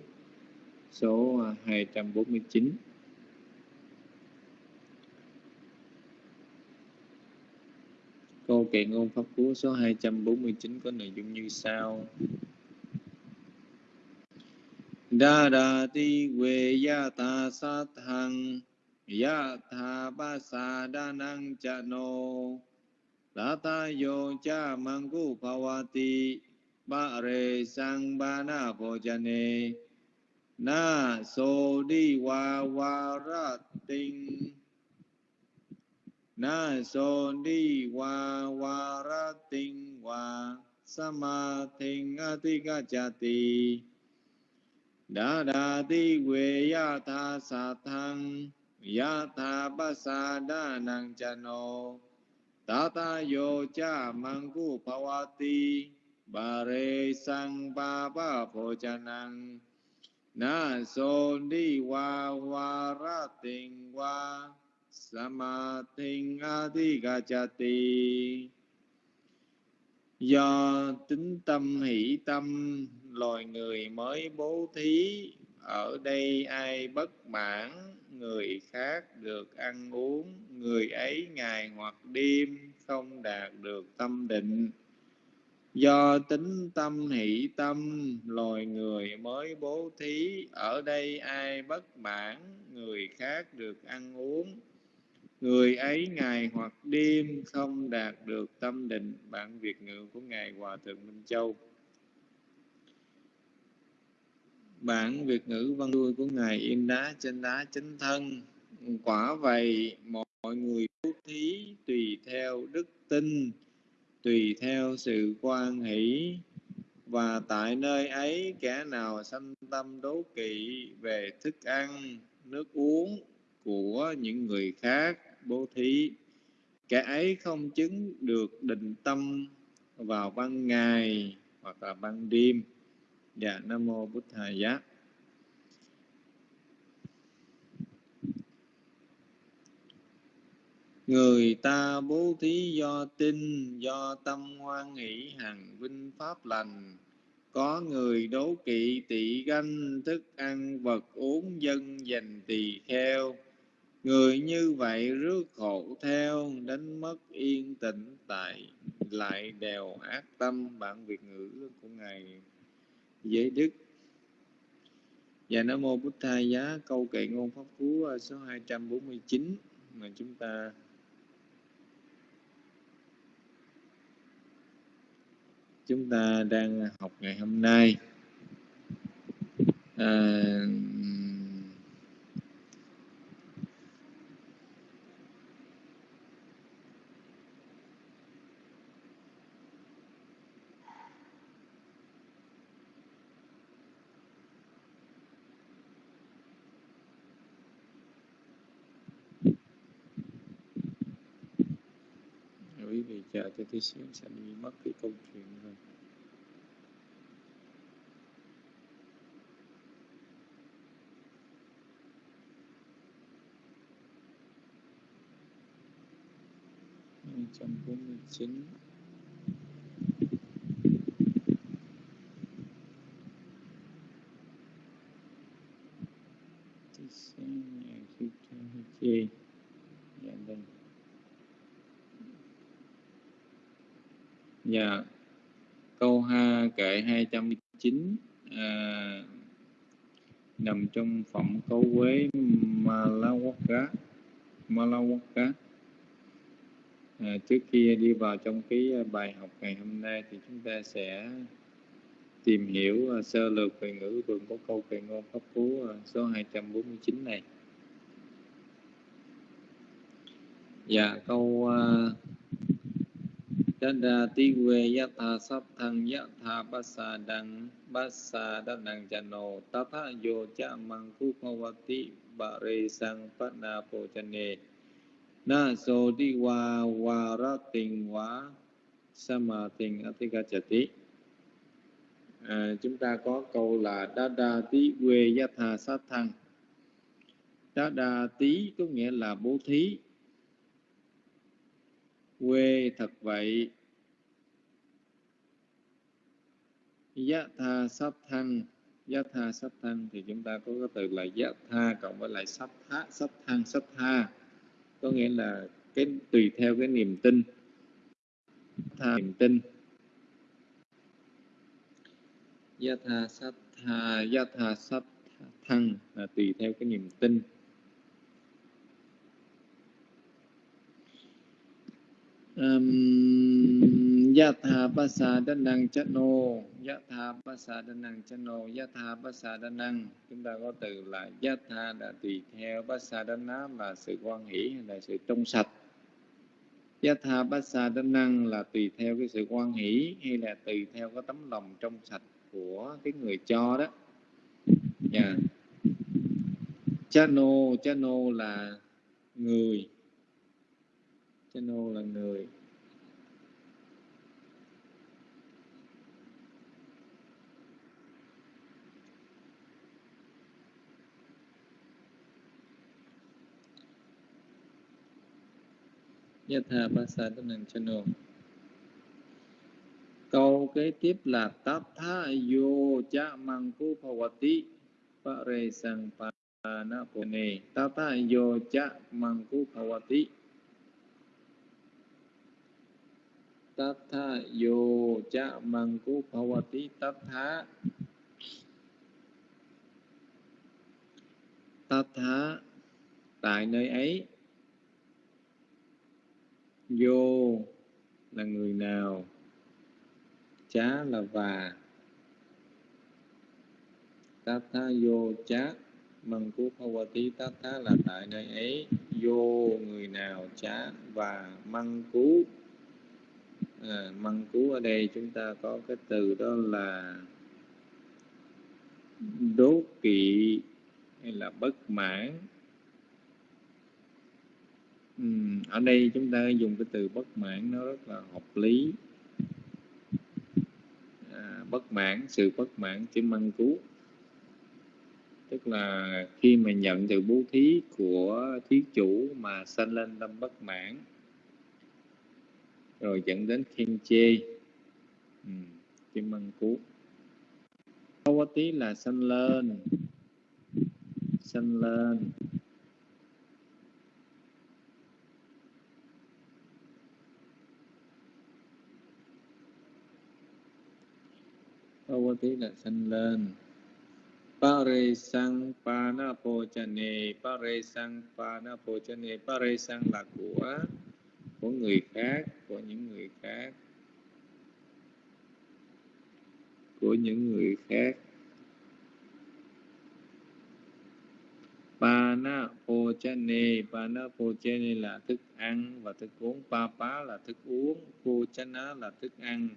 số ờ, 249 Câu kệ ngôn Pháp Cú số 249 có nội dung như sau. Đa đà ti quê ya ta sát hằng ya tha ba sa đa năng cha nô đa ta yo cha mangu ti ba re sang ba na po cha ne na so di wa wa ra tinh na so di wa wa ra tinh wa sama thinh a ti ca cha ti đa đa ti quê ya tha sa thăng ya tha ba sa đa năng cha nô ta ta yo cha mangu pawati bà rê sang ba ba phô cha năng na so đi wa wa ra tình wa sama tình a ti ga cha ti do tính tâm hỷ tâm loài người mới bố thí. Ở đây ai bất mãn, người khác được ăn uống. Người ấy ngày hoặc đêm không đạt được tâm định. Do tính tâm hỷ tâm, loài người mới bố thí. Ở đây ai bất mãn, người khác được ăn uống. Người ấy ngày hoặc đêm không đạt được tâm định. Bản việt ngữ của ngài hòa thượng minh châu. Bản việt ngữ văn đuôi của ngài yên đá trên đá chánh thân. Quả vậy, mọi người bố thí tùy theo đức tin, tùy theo sự quan hỷ. Và tại nơi ấy, kẻ nào sanh tâm đố kỵ về thức ăn, nước uống của những người khác bố thí, kẻ ấy không chứng được định tâm vào ban ngày hoặc là ban đêm dạ nam mô bút thầy giá. Người ta bố thí do tin, do tâm hoan nghĩ hằng vinh pháp lành. Có người đố kỵ tị ganh, thức ăn, vật uống, dân dành tỳ kheo. Người như vậy rước khổ theo, đánh mất yên tĩnh tại, lại đèo ác tâm. Bản việt ngữ của ngài giới đức. Và nam mô bút thai giá câu kệ ngôn pháp cú à, số 249 mà chúng ta chúng ta đang học ngày hôm nay. À, thì chờ cho tí xíu sẽ đi mất cái câu chuyện rồi hai trăm bốn mươi chín tí xíu nhà khi chê dạ đây Dạ. Câu ha kệ 209 à, nằm trong phẩm cấu quế Malawaka. Malawaka. À, trước khi đi vào trong cái bài học ngày hôm nay thì chúng ta sẽ tìm hiểu uh, sơ lược về ngữ vườn của câu kệ ngôn pháp cú uh, à, số 249 này. Dạ câu uh, Dadati we yatha sapthang yatha basadang basadang jano. Tatha yo cha tí bà rê sang phát na phô chân nê na so ti wa wa ra tình wa sama tình atikachati à, chúng ta có câu là đa đa tí quê gia thà sát thăng. Đa đa tí có nghĩa là bố thí quê thật vậy? Giá tha sắp thanh giá tha sắp thanh thì chúng ta có cái từ là giá tha cộng với lại sắp tha sắp thanh sắp tha có nghĩa là cái, tùy theo cái niềm tin. Tha niềm tin. Giá tha sắp tha giá tha sắp thăng là tùy theo cái niềm tin. Um, yatha pasadanang chano yatha pasadanang chano yatha pasadanang chúng ta có từ là yatha là tùy theo pasadana là sự quan hỷ hay là sự trong sạch. Yatha pasadanang là tùy theo cái sự quan hỷ hay là tùy theo cái tấm lòng trong sạch của cái người cho đó. Dạ. Yeah. Chano chano là người channel là người. Yatha Pasadanang Channel. Câu kế tiếp là Tatha yo cha mangku bhavati pare sang panapone Tatha yo cha mangku bhavati Tatha yo cha cú bhavati tatha. Tatha, tại nơi ấy Vô là người nào? Chá là và Tatha vô chá cú bhavati Tatha là tại nơi ấy. Vô người nào? Chá và Măng cú à, măng cú ở đây chúng ta có cái từ đó là đố kỵ hay là bất mãn. Ừ, ở đây chúng ta dùng cái từ bất mãn nó rất là hợp lý. À, bất mãn sự bất mãn chữ măng cú. Tức là khi mà nhận từ bố thí của thí chủ mà sanh lên tâm bất mãn rồi dẫn đến khen chê. Ừ, kim măng cú. Tí là sanh lên. Sanh lên. Tí là sanh lên. Pare sang pana pochane Pare sang pana pochane Pare sang là của của người khác, của những người khác. Của những người khác. Pana Pochane Pana Pochane là thức ăn và thức uống. Papa là thức uống. Pochana là thức ăn.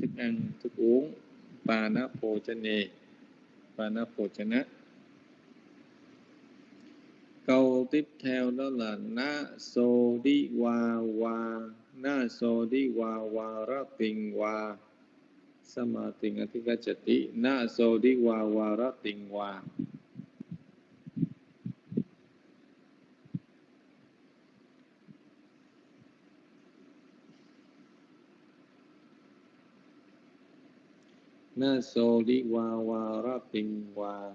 Thức ăn, thức uống. Pana Pochane Pana Pochana câu tiếp theo đó là na so di wa wa. Na so di wa wa ra tình wa. Sama tình atika chati na so di wa wa ra tình wa. Na so di wa wa ra tình wa.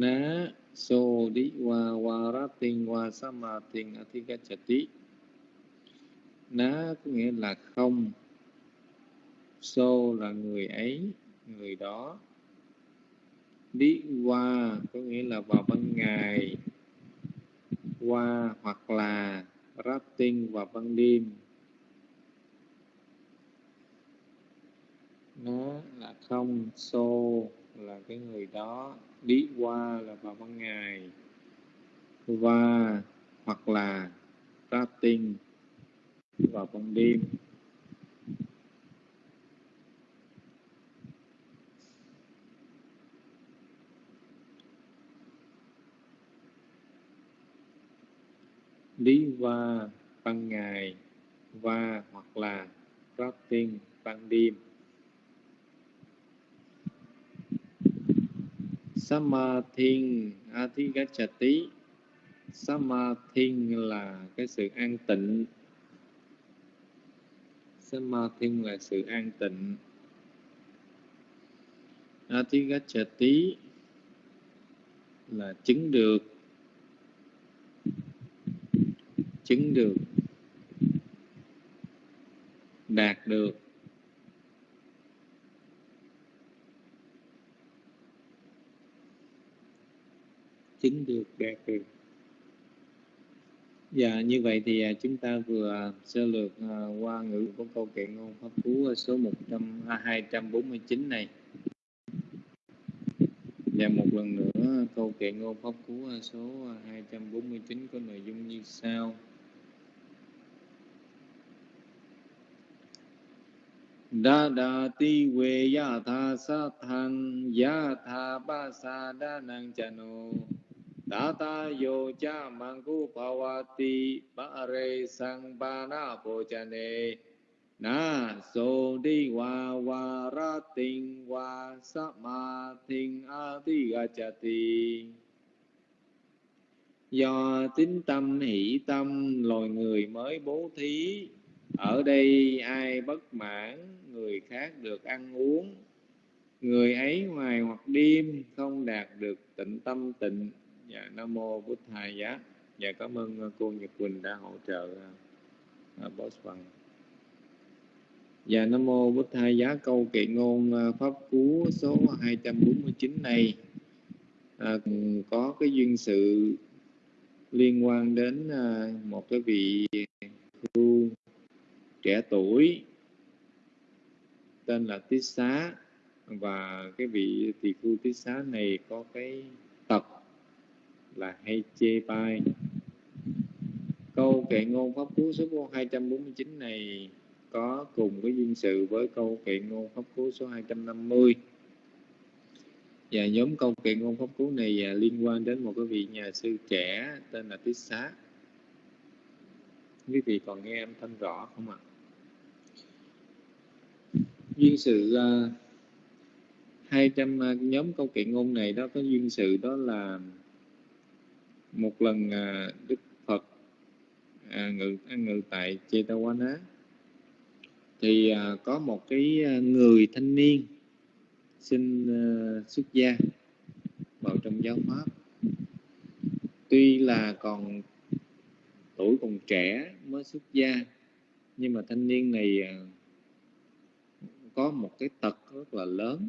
Na so di wa wa ra tình wa sama na có nghĩa là không. So là người ấy, người đó. Đi qua có nghĩa là vào ban ngày. Qua hoặc là rafting vào ban đêm. Nó là không, so là cái người đó đi qua là vào ban ngày và hoặc là ra rafting vào ban đêm. Lý qua ban ngày và hoặc là rafting ban đêm. Samathin Athigachati Samathin là cái sự an tịnh. Samathin là sự an tịnh. Athigachati là chứng được. Chứng được. Đạt được. Chứng được đạt được Dạ như vậy thì à, chúng ta vừa sơ lược à, qua ngữ của câu kệ ngôn pháp cú à, số 100 249 này. Và một lần nữa, câu kệ ngôn pháp cú số 249 có nội dung như sau. Đa đa ti quê ya tha sa thân ya tha ba sa đa năng cha đa ta yo cha pawati bhavati re sang ba na po cha ne na so di wa wa ra tình wa sa ma thinh a ti ga cha ti. Do tính tâm hỷ tâm loài người mới bố thí. Ở đây ai bất mãn, người khác được ăn uống. Người ấy ngoài hoặc đêm không đạt được tịnh tâm tịnh dạ nam mô bút thầy giá. Dạ cảm ơn ờ, cô nhật quỳnh đã hỗ trợ uh, boss bằng. Dạ nam mô bút thầy giá. Câu kệ ngôn uh, pháp cú số 249 này uh, có cái duyên sự liên quan đến uh, một cái vị tu trẻ tuổi tên là Tít Xá. Và cái vị tỳ khu Tít Xá này có cái là hay chê bai. Câu kệ ngôn pháp cú số 249 này có cùng cái duyên sự với câu kệ ngôn pháp cú số 250 và nhóm câu kệ ngôn pháp cú này à, liên quan đến một cái vị nhà sư trẻ tên là Tiết Xá. Quý vị còn nghe âm thanh rõ không ạ? À? duyên sự uh, 200 uh, nhóm câu kệ ngôn này đó có duyên sự đó là một lần à, Đức Phật à, ngự ăn ngự tại chetawana thì à, có một cái à, người thanh niên xin à, xuất gia vào trong giáo pháp. Tuy là còn tuổi còn trẻ mới xuất gia nhưng mà thanh niên này à, có một cái tật rất là lớn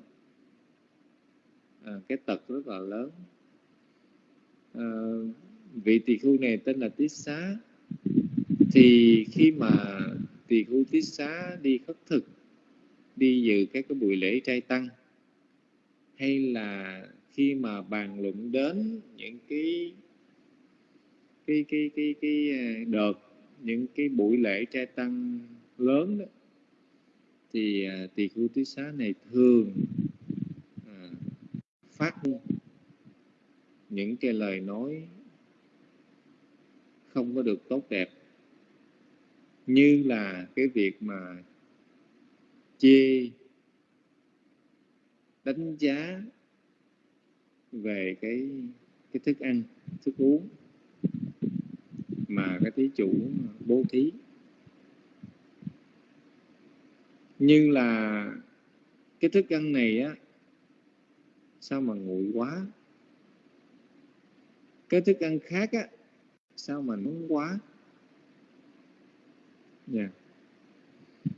à, cái tật rất là lớn. Ờ, vị tỳ khu này tên là tiết xá. Thì khi mà tỳ khu tiết xá đi khất thực đi dự các cái buổi lễ trai tăng hay là khi mà bàn luận đến những cái cái cái cái cái à, đợt những cái buổi lễ trai tăng lớn đó thì à, tỳ khu tiết xá này thường à, phát những cái lời nói không có được tốt đẹp, như là cái việc mà chê, đánh giá về cái cái thức ăn, thức uống mà cái thí chủ bố thí. Như là cái thức ăn này á, sao mà nguội quá? Cái thức ăn khác á, sao mà nóng quá yeah.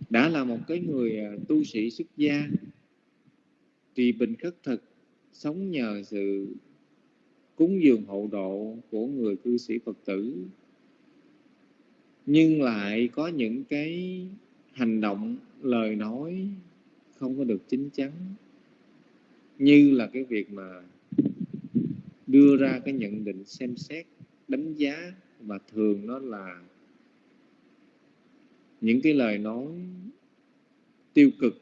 Đã là một cái người à, tu sĩ xuất gia trì bình khất thực, sống nhờ sự cúng dường hậu độ của người cư sĩ Phật tử nhưng lại có những cái hành động, lời nói không có được chính chắn, như là cái việc mà đưa ra cái nhận định xem xét, đánh giá và thường nó là những cái lời nói tiêu cực.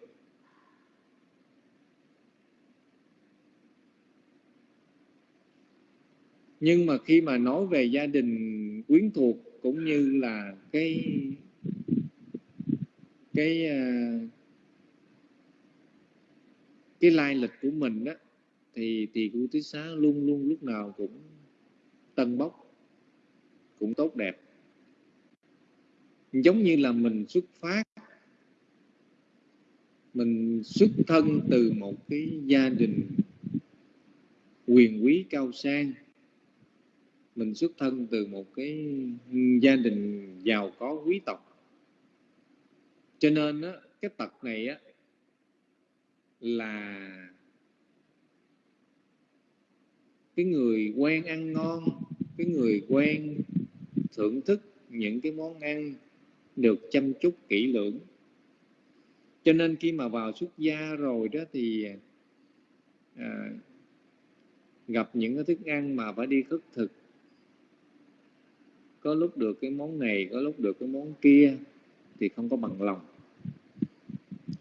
Nhưng mà khi mà nói về gia đình quyến thuộc cũng như là cái cái à, cái lai lịch của mình đó thì thì khu tứ xá luôn luôn lúc nào cũng tân bốc cũng tốt đẹp. Giống như là mình xuất phát mình xuất thân từ một cái gia đình quyền quý cao sang. Mình xuất thân từ một cái gia đình giàu có quý tộc. Cho nên á, cái tật này á là cái người quen ăn ngon cái người quen thưởng thức những cái món ăn được chăm chút kỹ lưỡng. Cho nên khi mà vào xuất gia rồi đó thì à, gặp những cái thức ăn mà phải đi khất thực. Có lúc được cái món này có lúc được cái món kia thì không có bằng lòng.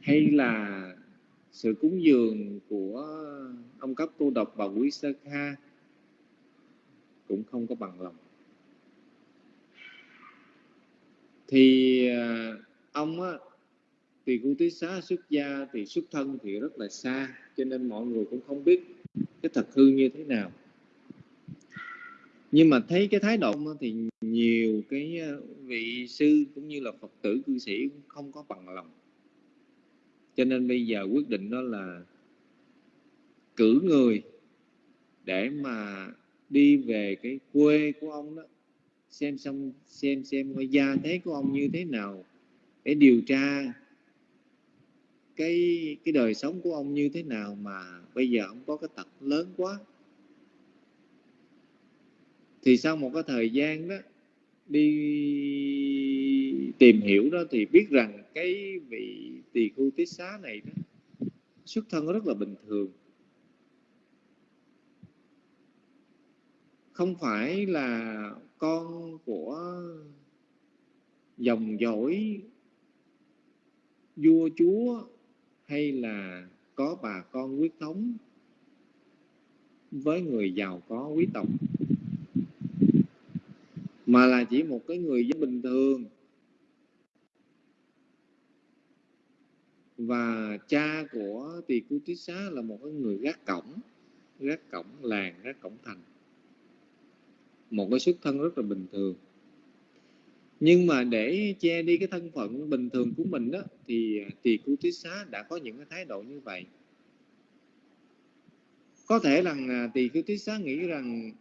Hay là sự cúng dường của ông cấp tu độc bà quý sơ kha cũng không có bằng lòng. Thì à, ông á, thì cụ tý xá xuất gia thì xuất thân thì rất là xa, cho nên mọi người cũng không biết cái thật hư như thế nào. Nhưng mà thấy cái thái độ thì nhiều cái à, vị sư cũng như là phật tử, cư sĩ cũng không có bằng lòng. Cho nên bây giờ quyết định đó là cử người để mà đi về cái quê của ông đó, xem xong, xem xem cái gia thế của ông như thế nào, để điều tra cái cái đời sống của ông như thế nào mà bây giờ ông có cái tật lớn quá. Thì sau một cái thời gian đó, đi tìm hiểu đó thì biết rằng cái vị tỳ khu tiết xá này đó, xuất thân rất là bình thường. Không phải là con của dòng dõi vua chúa hay là có bà con quyết thống với người giàu có quý tộc, mà là chỉ một cái người dân bình thường. Và cha của tỳ cú tít xá là một cái người gác cổng gác cổng làng, gác cổng thành một cái xuất thân rất là bình thường. Nhưng mà để che đi cái thân phận bình thường của mình đó thì à, tỳ cú tí xá đã có những cái thái độ như vậy. Có thể rằng tỳ cú tí xá nghĩ rằng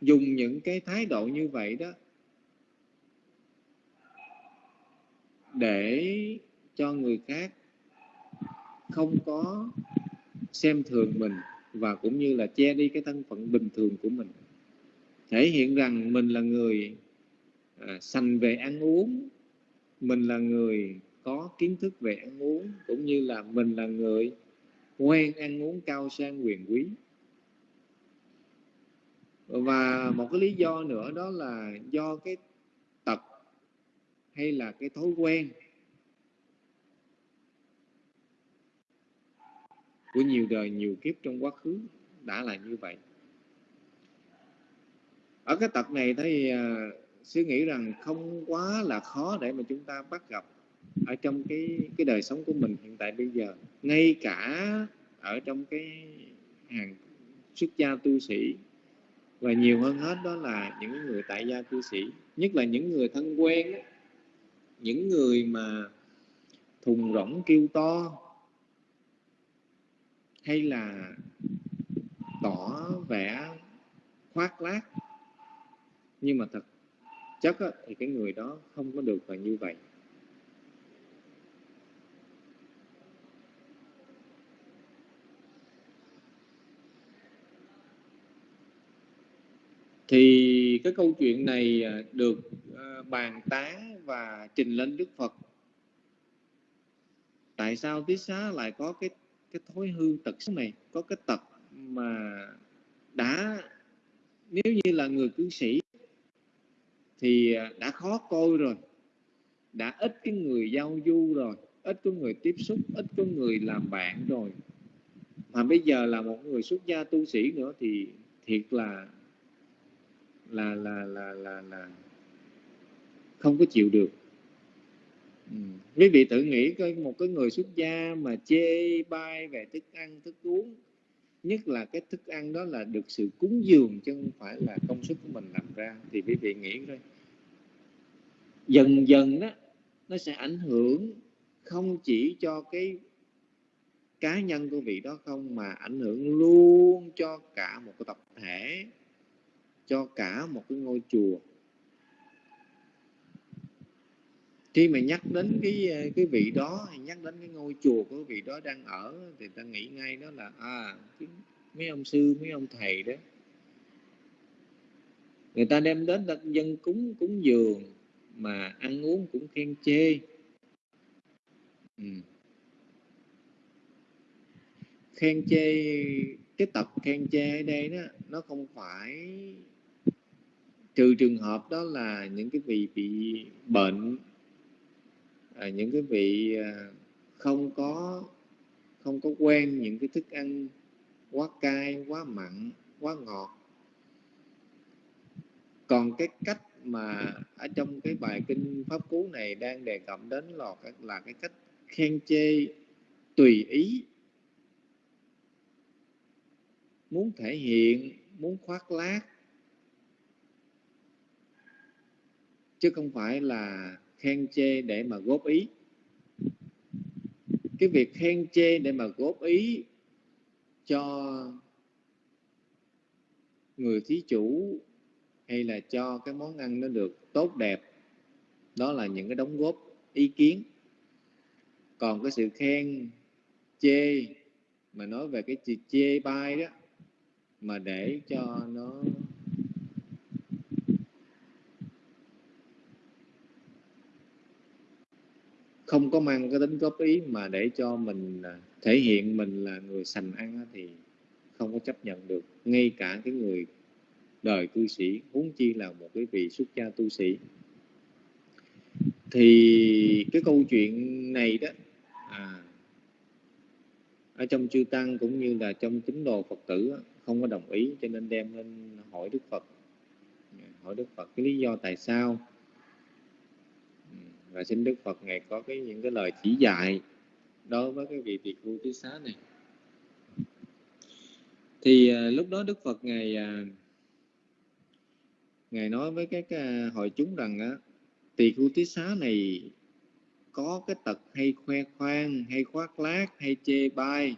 dùng những cái thái độ như vậy đó để cho người khác không có xem thường mình và cũng như là che đi cái thân phận bình thường của mình. Thể hiện rằng mình là người à, sành về ăn uống mình là người có kiến thức về ăn uống cũng như là mình là người quen ăn uống cao sang quyền quý. Và một cái lý do nữa đó là do cái tật hay là cái thói quen của nhiều đời nhiều kiếp trong quá khứ đã là như vậy. Ở cái tập này thì uh, à, suy nghĩ rằng không quá là khó để mà chúng ta bắt gặp ở trong cái cái đời sống của mình hiện tại bây giờ. Ngay cả ở trong cái hàng xuất gia tu sĩ. Và nhiều hơn hết đó là những người tại gia cư sĩ. Nhất là những người thân quen những người mà thùng rỗng kêu to hay là tỏ vẻ khoác lác? Nhưng mà thật chất thì cái người đó không có được là như vậy. Thì cái câu chuyện này à, được à, bàn tán và trình lên Đức Phật. Tại sao Tiết Xá lại có cái cái thói hư tật xấu này có cái tật mà đã nếu như là người cư sĩ thì à, đã khó coi rồi đã ít cái người giao du rồi ít có người tiếp xúc ít có người làm bạn rồi. Mà bây giờ là một người xuất gia tu sĩ nữa thì thiệt là là là là là, là không có chịu được ừ. quý vị tự nghĩ coi, một cái người xuất gia mà chê bai về thức ăn, thức uống, nhất là cái thức ăn đó là được sự cúng dường chứ không phải là công sức của mình làm ra, thì quý vị nghĩ coi dần dần đó, nó sẽ ảnh hưởng không chỉ cho cái cá nhân của vị đó không, mà ảnh hưởng luôn cho cả một cái tập thể, cho cả một cái ngôi chùa khi mà nhắc đến cái ờ, cái vị đó, nhắc đến cái ngôi chùa của vị đó đang ở, thì ta nghĩ ngay đó là à mấy ông sư, mấy ông thầy đó người ta đem đến dân cúng cúng dường, mà ăn uống cũng khen chê ừ. khen chê, cái tập khen chê ở đây đó, nó không phải trừ trường hợp đó là những cái vị bị bệnh à, những cái vị à, không có không có quen những cái thức ăn quá cay quá mặn quá ngọt. Còn cái cách mà ở trong cái bài kinh pháp cú này đang đề cập đến là là cái cách khen chê tùy ý. Muốn thể hiện muốn khoác lác. Chứ không phải là khen chê để mà góp ý. Cái việc khen chê để mà góp ý cho người thí chủ hay là cho cái món ăn nó được tốt đẹp, đó là những cái đóng góp ý kiến. Còn cái sự khen chê mà nói về cái chê bai đó, mà để cho nó không có mang cái tính góp ý mà để cho mình à, thể hiện mình là người sành ăn thì không có chấp nhận được. Ngay cả cái người đời cư sĩ huống chi là một cái vị xuất gia tu sĩ. Thì cái câu chuyện này đó à, ở trong chư tăng cũng như là trong tín đồ phật tử không có đồng ý cho nên đem lên hỏi đức phật. Hỏi đức phật cái lý do tại sao? Và xin đức phật ngài có cái những cái lời chỉ dạy đối với cái vị tỳ khu tứ xá này. Thì à, lúc đó đức phật ngài à, ngài nói với các à, hội chúng rằng á tỳ khu tứ xá này có cái tật hay khoe khoang hay khoác lác hay chê bai.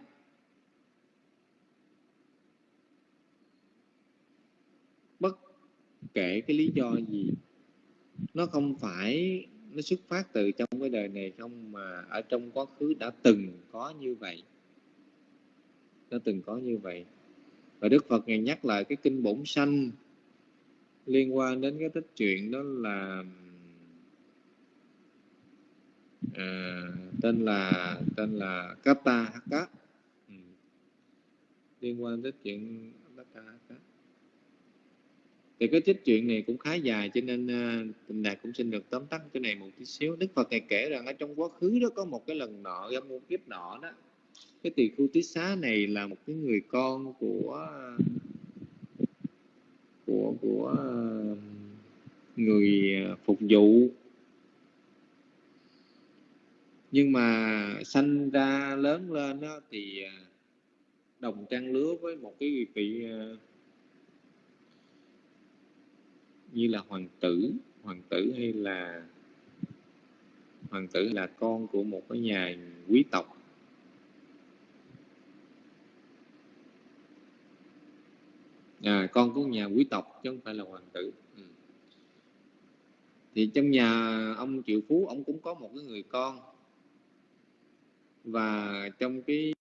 Bất kể cái lý do gì nó không phải nó xuất phát từ trong cái đời này không mà ở trong quá khứ đã từng có như vậy. Đã từng có như vậy. Và Đức Phật ngày nhắc lại cái kinh bổn sanh liên quan đến cái tích chuyện đó là à, tên là tên là Kata Haka ừ. liên quan đến chuyện Kata Haka thì cái trích chuyện này cũng khá dài cho nên ờ, uh, tình đạt cũng xin được tóm tắt cái này một tí xíu. Đức phật ngài kể rằng ở trong quá khứ đó có một cái lần nọ trong một kiếp nọ đó. Cái tỳ khu tí xá này là một cái người con của của của ờ, người ờ, phục vụ. Nhưng mà sanh ra lớn lên đó thì đồng trang lứa với một cái vị à, như là hoàng tử hoàng tử hay là hoàng tử là con của một cái nhà quý tộc. À, con của nhà quý tộc chứ không phải là hoàng tử. Ừ. thì trong nhà ông triệu phú ông cũng có một cái người con. Và trong cái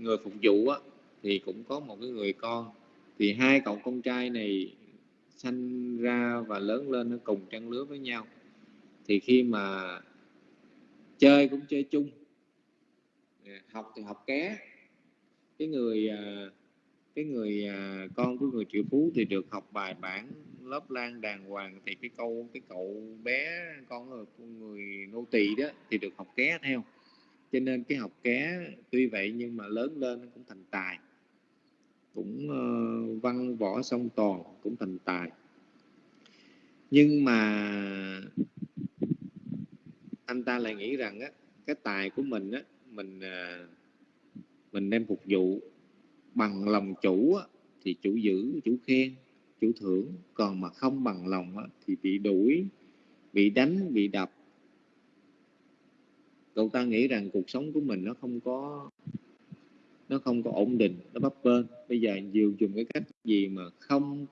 người phục vụ á, thì cũng có một cái người con thì hai cậu con trai này sanh ra và lớn lên nó cùng trang lứa với nhau. Thì khi mà chơi cũng chơi chung. Học thì học ké. Cái người à, cái người à, con của người triệu phú thì được học bài bản lớp lan đàng hoàng. Thì cái câu, cái cậu bé, con của người nô tỳ đó thì được học ké theo. Cho nên cái học ké tuy vậy nhưng mà lớn lên nó cũng thành tài cũng uh, văn võ song toàn cũng thành tài. Nhưng mà anh ta lại nghĩ rằng á cái tài của mình á mình uh, mình đem phục vụ bằng lòng chủ á, thì chủ giữ chủ khen chủ thưởng. Còn mà không bằng lòng á, thì bị đuổi bị đánh bị đập. Cậu ta nghĩ rằng cuộc sống của mình nó không có nó không có ổn định nó bấp bênh bây giờ nhiều dùng cái cách gì mà không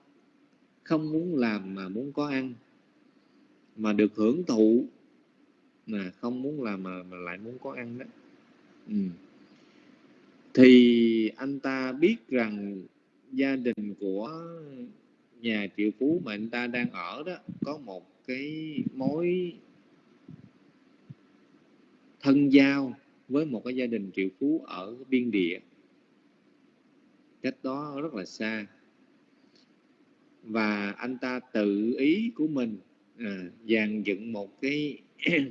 không muốn làm mà muốn có ăn mà được hưởng thụ mà không muốn làm mà, mà lại muốn có ăn đó ừ. thì anh ta biết rằng gia đình của nhà triệu phú mà anh ta đang ở đó có một cái mối thân giao với một cái gia đình triệu phú ở biên địa. Cách đó rất là xa. Và anh ta tự ý của mình à, dàn dựng một cái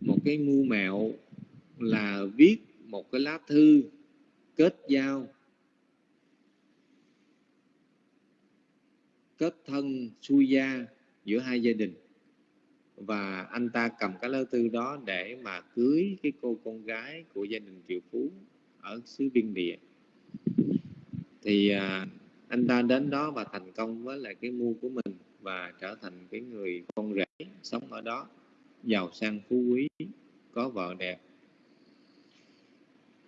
một cái mưu mẹo là viết một cái lá thư kết giao kết thân xuôi gia giữa hai gia đình và anh ta cầm cái lá thư đó để mà cưới cái cô con gái của gia đình triệu phú ở xứ biên địa. Thì à, anh ta đến đó và thành công với lại cái mua của mình và trở thành cái người con rể sống ở đó giàu sang phú quý có vợ đẹp.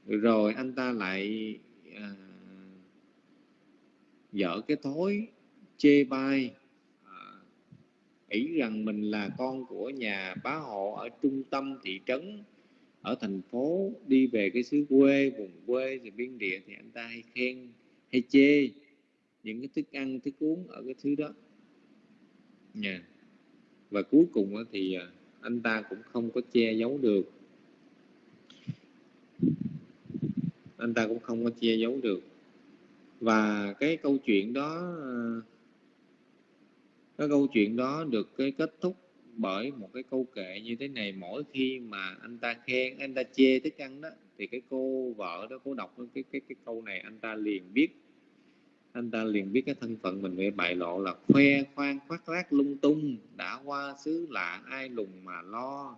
Rồi anh ta lại à, dở cái thối chê bai nghĩ rằng mình là con của nhà bá hộ ở trung tâm thị trấn, ở thành phố, đi về cái xứ quê, vùng quê rồi biên địa thì anh ta hay khen, hay chê những cái thức ăn, thức uống ở cái thứ đó. Nha. Và cuối cùng thì à, anh ta cũng không có che giấu được. Anh ta cũng không có che giấu được. Và cái câu chuyện đó à, cái câu chuyện đó được cái kết thúc bởi một cái câu kệ như thế này. Mỗi khi mà anh ta khen anh ta chê thức ăn đó, thì cái cô vợ đó, cô đọc cái cái cái câu này, anh ta liền biết, anh ta liền biết cái thân phận mình. Bị bại lộ là khoe khoang, khoác lác, lung tung, đã qua xứ lạ, ai lùng mà lo.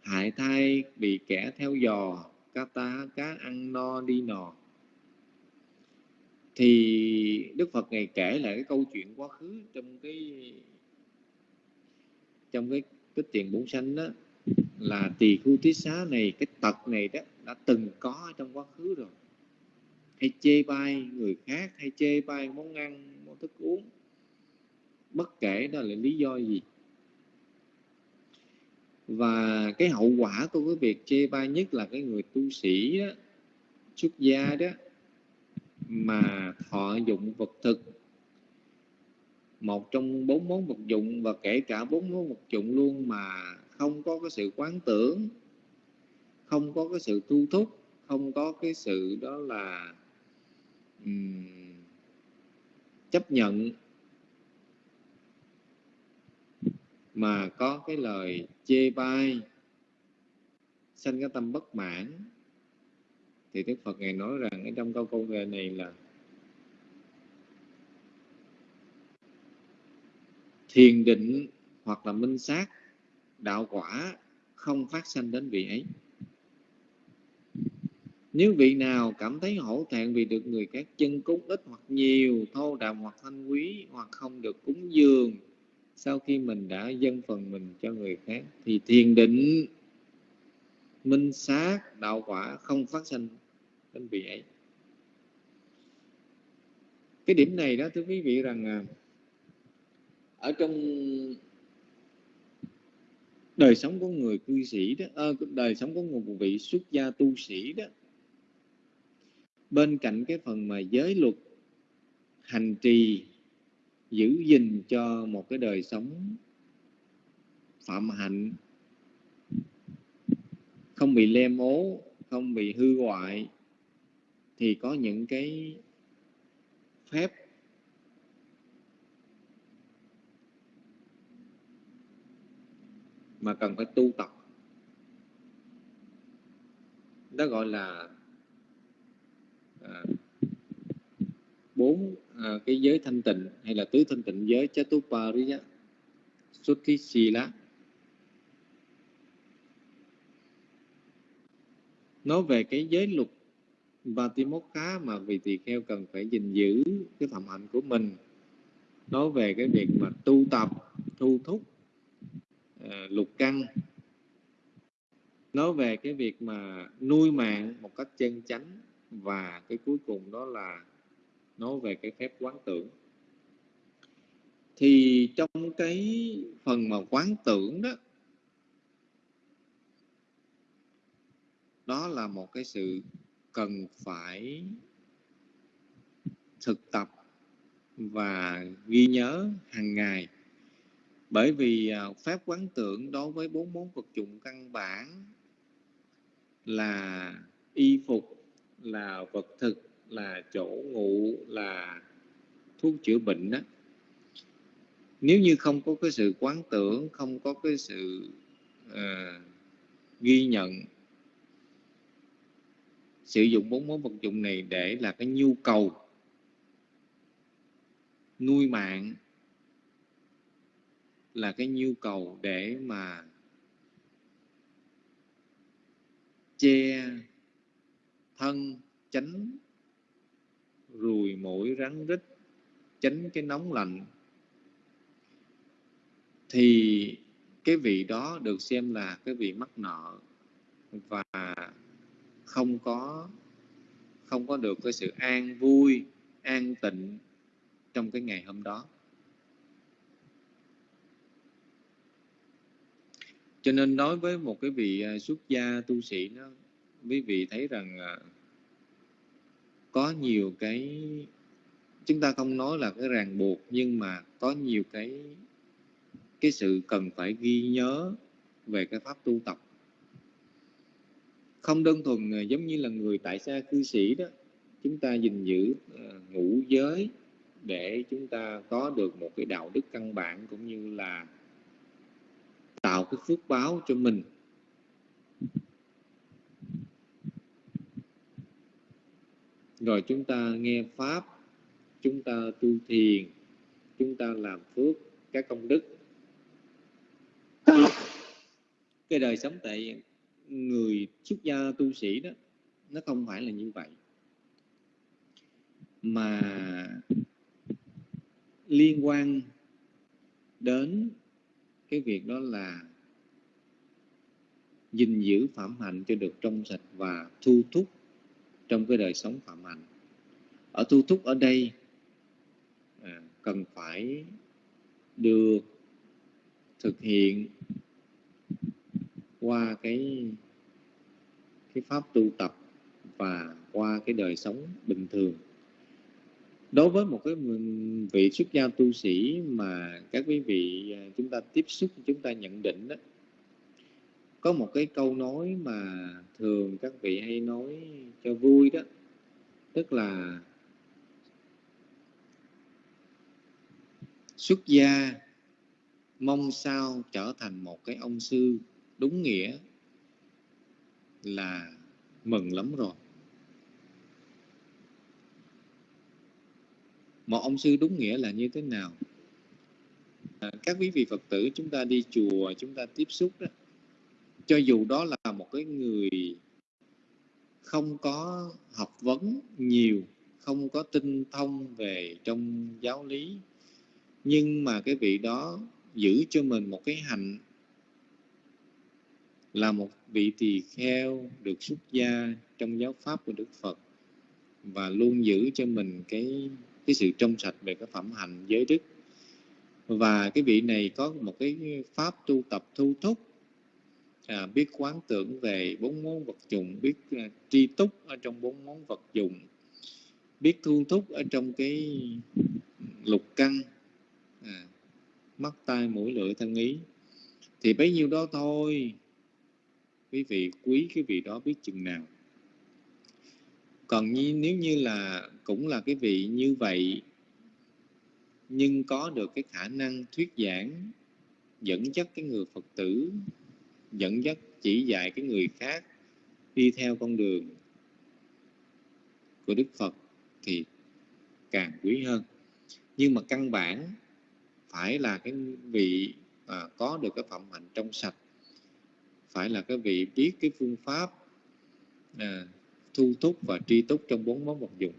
Hại thai bị kẻ theo dò, cá ta cá ăn no đi nò thì Đức Phật ngày kể lại cái câu chuyện quá khứ trong cái trong cái cái tiền bốn sanh đó, là tỳ khu tí xá này, cái tật này đó, đã từng có trong quá khứ rồi. Hay chê bai người khác, hay chê bai món ăn, món thức uống. Bất kể đó là lý do gì. Và cái hậu quả của cái việc chê bai nhất là cái người tu sĩ đó, xuất gia đó mà thọ dụng vật thực. Một trong bốn món vật dụng và kể cả bốn món vật dụng luôn mà không có cái sự quán tưởng không có cái sự thu thúc không có cái sự đó là um, chấp nhận mà có cái lời chê bai sanh cái tâm bất mãn thì Đức Phật ngài nói rằng ở trong câu câu về này là thiền định hoặc là minh sát, đạo quả không phát sanh đến vị ấy. Nếu vị nào cảm thấy hổ thẹn vì được người khác chân cúng ít hoặc nhiều, thô đạm hoặc thanh quý hoặc không được cúng dường, sau khi mình đã dâng phần mình cho người khác thì thiền định, minh sát, đạo quả không phát sinh đến vị ấy cái điểm này đó thưa quý vị rằng à, ở trong đời sống của người cư sĩ đó à, đời sống của một vị xuất gia tu sĩ đó bên cạnh cái phần mà giới luật hành trì giữ gìn cho một cái đời sống phạm hạnh không bị lem ố không bị hư hoại thì có những cái phép mà cần phải tu tập. Đó gọi là à, bốn à, cái giới thanh tịnh hay là tứ thanh tịnh giới Chatupariya Sutisila nói về cái giới luật Vatimokha mà vị tỳ kheo cần phải gìn giữ cái thầm hạnh của mình. Nói về cái việc mà tu tập thu thúc uh, lục căn. Nói về cái việc mà nuôi mạng một cách chân chánh và cái cuối cùng đó là nói về cái phép quán tưởng. Thì trong cái phần mà quán tưởng đó đó là một cái sự cần phải thực tập và ghi nhớ hàng ngày. Bởi vì à, pháp quán tưởng đối với bốn món vật dụng căn bản là y phục là vật thực là chỗ ngủ là thuốc chữa bệnh đó nếu như không có cái sự quán tưởng không có cái sự uh, ghi nhận sử dụng bốn món vật dụng này để là cái nhu cầu nuôi mạng, là cái nhu cầu để mà che thân, tránh ruồi mũi rắn rít, tránh cái nóng lạnh, thì cái vị đó được xem là cái vị mắc nợ và không có không có được cái sự an vui, an tịnh trong cái ngày hôm đó. Cho nên đối với một cái vị à, xuất gia tu sĩ nó quý vị thấy rằng à, có nhiều cái, chúng ta không nói là cái ràng buộc, nhưng mà có nhiều cái cái sự cần phải ghi nhớ về cái pháp tu tập không đơn thuần giống như là người tại xa cư sĩ đó, chúng ta gìn giữ ờ, ngũ giới để chúng ta có được một cái đạo đức căn bản cũng như là tạo cái phước báo cho mình. Rồi chúng ta nghe pháp, chúng ta tu thiền, chúng ta làm phước các công đức. Cái đời sống tại người xuất gia tu sĩ đó nó không phải là như vậy. Mà liên quan đến cái việc đó là gìn giữ phạm hạnh cho được trong sạch và thu thúc trong cái đời sống phạm hạnh. Ở thu thúc ở đây à, cần phải được thực hiện qua cái cái pháp tu tập và qua cái đời sống bình thường. Đối với một cái vị xuất gia tu sĩ mà các quý vị à, chúng ta tiếp xúc, chúng ta nhận định đó có một cái câu nói mà thường các vị hay nói cho vui đó, tức là xuất gia, mong sao trở thành một cái ông sư đúng nghĩa là mừng lắm rồi. Một ông sư đúng nghĩa là như thế nào? À, các quý vị phật tử chúng ta đi chùa chúng ta tiếp xúc đó cho dù đó là một cái người không có học vấn nhiều không có tinh thông về trong giáo lý nhưng mà cái vị đó giữ cho mình một cái hạnh là một vị tỳ kheo được xuất gia trong giáo pháp của Đức Phật và luôn giữ cho mình cái cái sự trong sạch về cái phẩm hạnh giới đức. Và cái vị này có một cái pháp tu tập thu thúc à, biết quán tưởng về bốn món vật dụng biết uh, tri túc ở trong bốn món vật dụng biết thu thúc ở trong cái lục căn à, mắt tai mũi lưỡi thân ý. Thì bấy nhiêu đó thôi quý vị quý cái vị đó biết chừng nào. Còn như, nếu như là cũng là cái vị như vậy nhưng có được cái khả năng thuyết giảng dẫn dắt cái người phật tử dẫn dắt chỉ dạy cái người khác đi theo con đường của đức phật thì càng quý hơn. Nhưng mà căn bản phải là cái vị à, có được cái phẩm hạnh trong sạch phải là cái vị biết cái phương pháp à, thu thúc và tri túc trong bốn món vật dụng.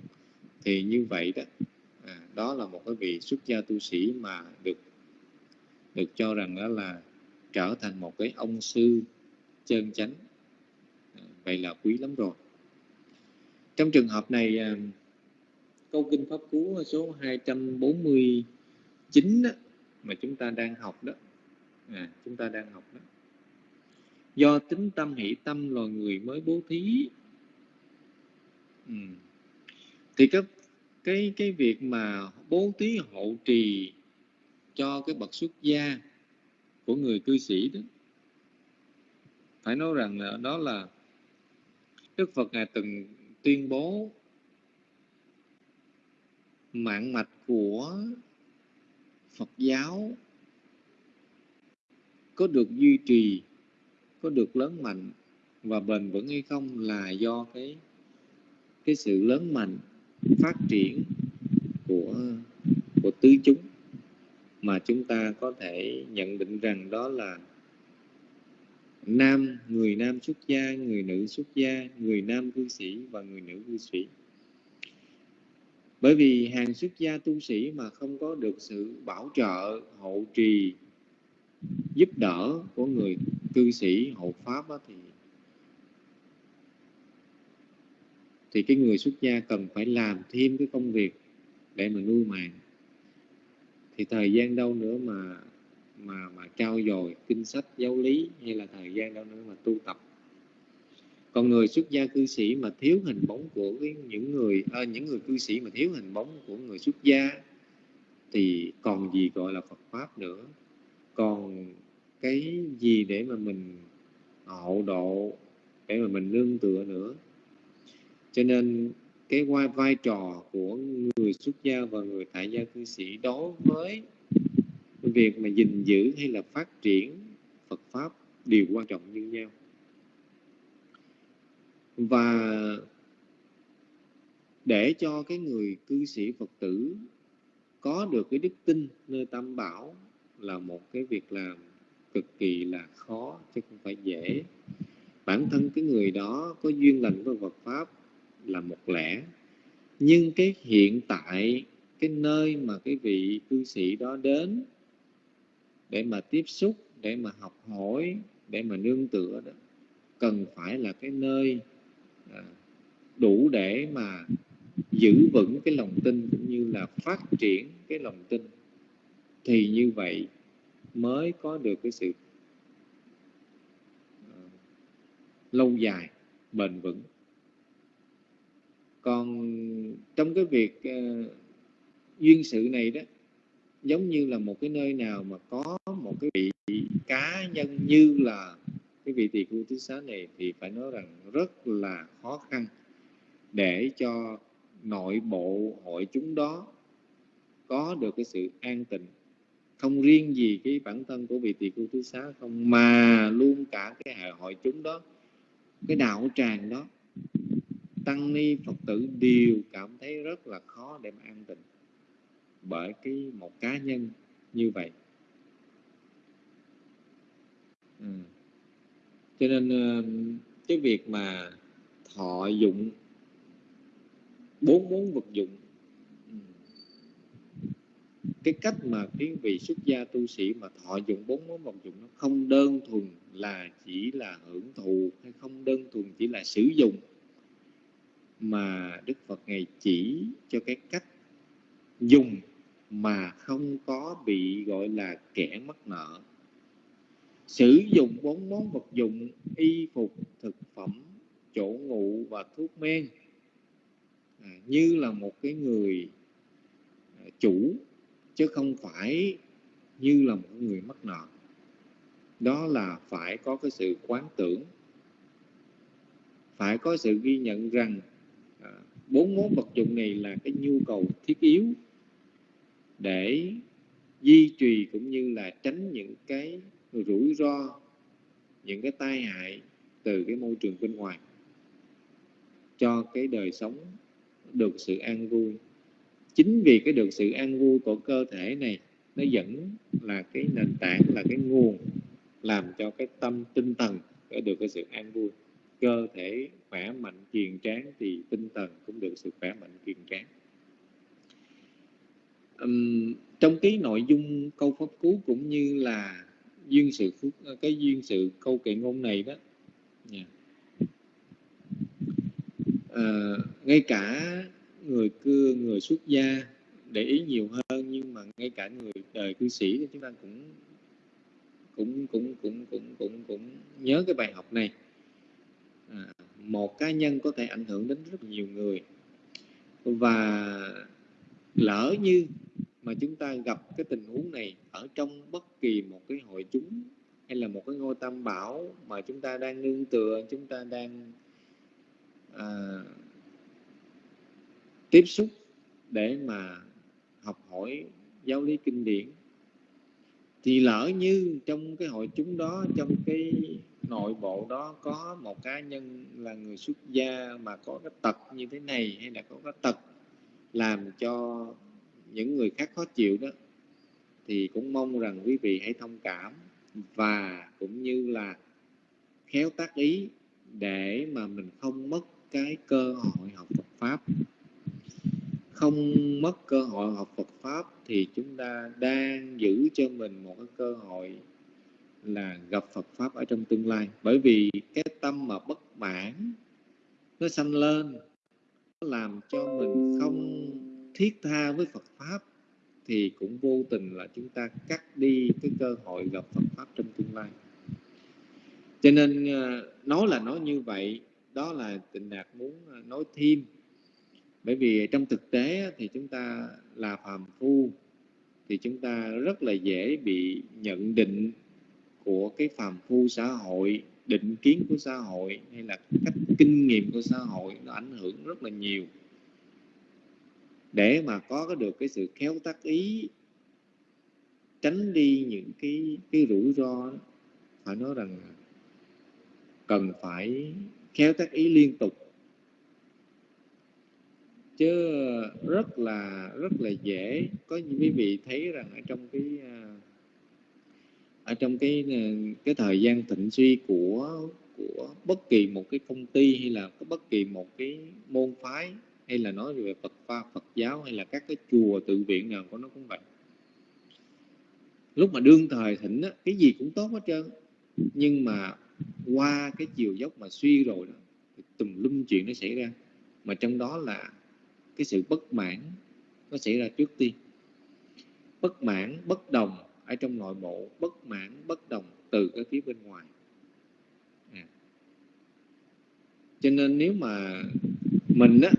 Thì như vậy đó à, đó là một cái vị xuất gia tu sĩ mà được được cho rằng đó là trở thành một cái ông sư chân chánh. À, vậy là quý lắm rồi. Trong trường hợp này à, câu kinh pháp cú số 249 đó, mà chúng ta đang học đó à, chúng ta đang học đó do tính tâm hỷ tâm loài người mới bố thí ừ. thì cái cái cái việc mà bố thí hộ trì cho cái bậc xuất gia của người cư sĩ đó, phải nói rằng là đó là Đức Phật ngài từng tuyên bố mạng mạch của Phật giáo có được duy trì có được lớn mạnh và bền vững hay không là do cái cái sự lớn mạnh, phát triển của của tứ chúng mà chúng ta có thể nhận định rằng đó là nam, người nam xuất gia, người nữ xuất gia, người nam cư sĩ và người nữ cư sĩ. Bởi vì hàng xuất gia tu sĩ mà không có được sự bảo trợ hộ trì, giúp đỡ của người cư sĩ hộ pháp đó, thì thì cái người xuất gia cần phải làm thêm cái công việc để mà nuôi màng thì thời gian đâu nữa mà mà mà trao dồi kinh sách giáo lý hay là thời gian đâu nữa mà tu tập. Còn người xuất gia cư sĩ mà thiếu hình bóng của cái, những người à, những người cư sĩ mà thiếu hình bóng của người xuất gia thì còn gì gọi là Phật pháp nữa. Còn cái gì để mà mình hộ độ để mà mình nương tựa nữa. Cho nên cái vai, vai trò của người xuất gia và người tại gia cư sĩ đối với việc mà gìn giữ hay là phát triển Phật pháp đều quan trọng như nhau. Và để cho cái người cư sĩ Phật tử có được cái đức tin nơi tam bảo là một cái việc làm cực kỳ là khó, chứ không phải dễ. Bản thân cái người đó có duyên lành với Phật pháp là một lẽ. Nhưng cái hiện tại, cái nơi mà cái vị cư sĩ đó đến để mà tiếp xúc, để mà học hỏi, để mà nương tựa đó, cần phải là cái nơi à, đủ để mà giữ vững cái lòng tin cũng như là phát triển cái lòng tin. Thì như vậy mới có được cái sự ờ, lâu dài bền vững. Còn trong cái việc uh, duyên sự này đó giống như là một cái nơi nào mà có một cái vị cá nhân như là cái vị tỳ khu tứ xá này thì phải nói rằng rất là khó khăn để cho nội bộ hội chúng đó có được cái sự an tịnh không riêng gì cái bản thân của vị tỳ khu thứ xá không, mà luôn cả cái hệ hội chúng đó, cái đạo tràng đó, tăng ni phật tử đều cảm thấy rất là khó để mà an tịnh bởi cái một cá nhân như vậy ừ. cho nên ờ, cái việc mà thọ dụng, bốn món vật dụng cái cách mà cái vị xuất gia tu sĩ mà thọ dụng bốn món vật dụng nó không đơn thuần là chỉ là hưởng thụ hay không đơn thuần chỉ là sử dụng mà Đức Phật ngày chỉ cho cái cách dùng mà không có bị gọi là kẻ mắc nợ. Sử dụng bốn món vật dụng y phục thực phẩm chỗ ngủ và thuốc men à, như là một cái người à, chủ chứ không phải như là một người mắc nợ. Đó là phải có cái sự quán tưởng, phải có sự ghi nhận rằng à, bốn món vật dụng này là cái nhu cầu thiết yếu để duy trì cũng như là tránh những cái rủi ro, những cái tai hại từ cái môi trường bên ngoài cho cái đời sống được sự an vui chính vì cái được sự an vui của cơ thể này nó vẫn là cái nền tảng là cái nguồn làm cho cái tâm tinh thần có được cái sự an vui cơ thể khỏe mạnh kiền tráng thì tinh thần cũng được sự khỏe mạnh kiền tráng uhm, trong cái nội dung câu pháp cú cũng như là duyên sự phúc cái duyên sự câu kệ ngôn này đó yeah. à, ờ, ngay cả người cưa người xuất gia để ý nhiều hơn nhưng mà ngay cả người đời cư sĩ thì chúng ta cũng cũng cũng cũng cũng cũng cũng nhớ cái bài học này. À, một cá nhân có thể ảnh hưởng đến rất nhiều người. Và lỡ như mà chúng ta gặp cái tình huống này ở trong bất kỳ một cái hội chúng hay là một cái ngôi tam bảo mà chúng ta đang nương tựa chúng ta đang à, tiếp xúc để mà học hỏi giáo lý kinh điển. Thì lỡ như trong cái hội chúng đó, trong cái nội bộ đó có một cá nhân là người xuất gia mà có cái tật như thế này hay là có cái tật làm cho những người khác khó chịu đó, thì cũng mong rằng quý vị hãy thông cảm và cũng như là khéo tác ý để mà mình không mất cái cơ hội học Phật pháp không mất cơ hội học Phật pháp thì chúng ta đang giữ cho mình một cái cơ hội là gặp Phật pháp ở trong tương lai. Bởi vì cái tâm mà bất mãn, nó sanh lên, nó làm cho mình không thiết tha với Phật pháp, thì cũng vô tình là chúng ta cắt đi cái cơ hội gặp Phật pháp trong tương lai. Cho nên à, nói là nói như vậy, đó là tịnh đạt muốn à, nói thêm bởi vì trong thực tế thì chúng ta là phàm phu thì chúng ta rất là dễ bị nhận định của cái phàm phu xã hội định kiến của xã hội hay là cách kinh nghiệm của xã hội nó ảnh hưởng rất là nhiều. Để mà có được cái sự khéo tác ý tránh đi những cái cái rủi ro đó, phải nói rằng cần phải khéo tác ý liên tục chứ rất là rất là dễ. Có những quý vị thấy rằng ở trong cái à, ở trong cái à, cái thời gian thịnh suy của của bất kỳ một cái công ty hay là bất kỳ một cái môn phái hay là nói về Phật pha Phật giáo hay là các cái chùa tự viện nào của nó cũng vậy. Lúc mà đương thời thịnh á, cái gì cũng tốt hết trơn. Nhưng mà qua cái chiều dốc mà suy rồi đó thì tùm lum chuyện nó xảy ra. Mà trong đó là cái sự bất mãn nó xảy ra trước tiên. Bất mãn, bất đồng ở trong nội bộ, bất mãn, bất đồng từ cái phía bên ngoài. À. cho nên nếu mà mình á,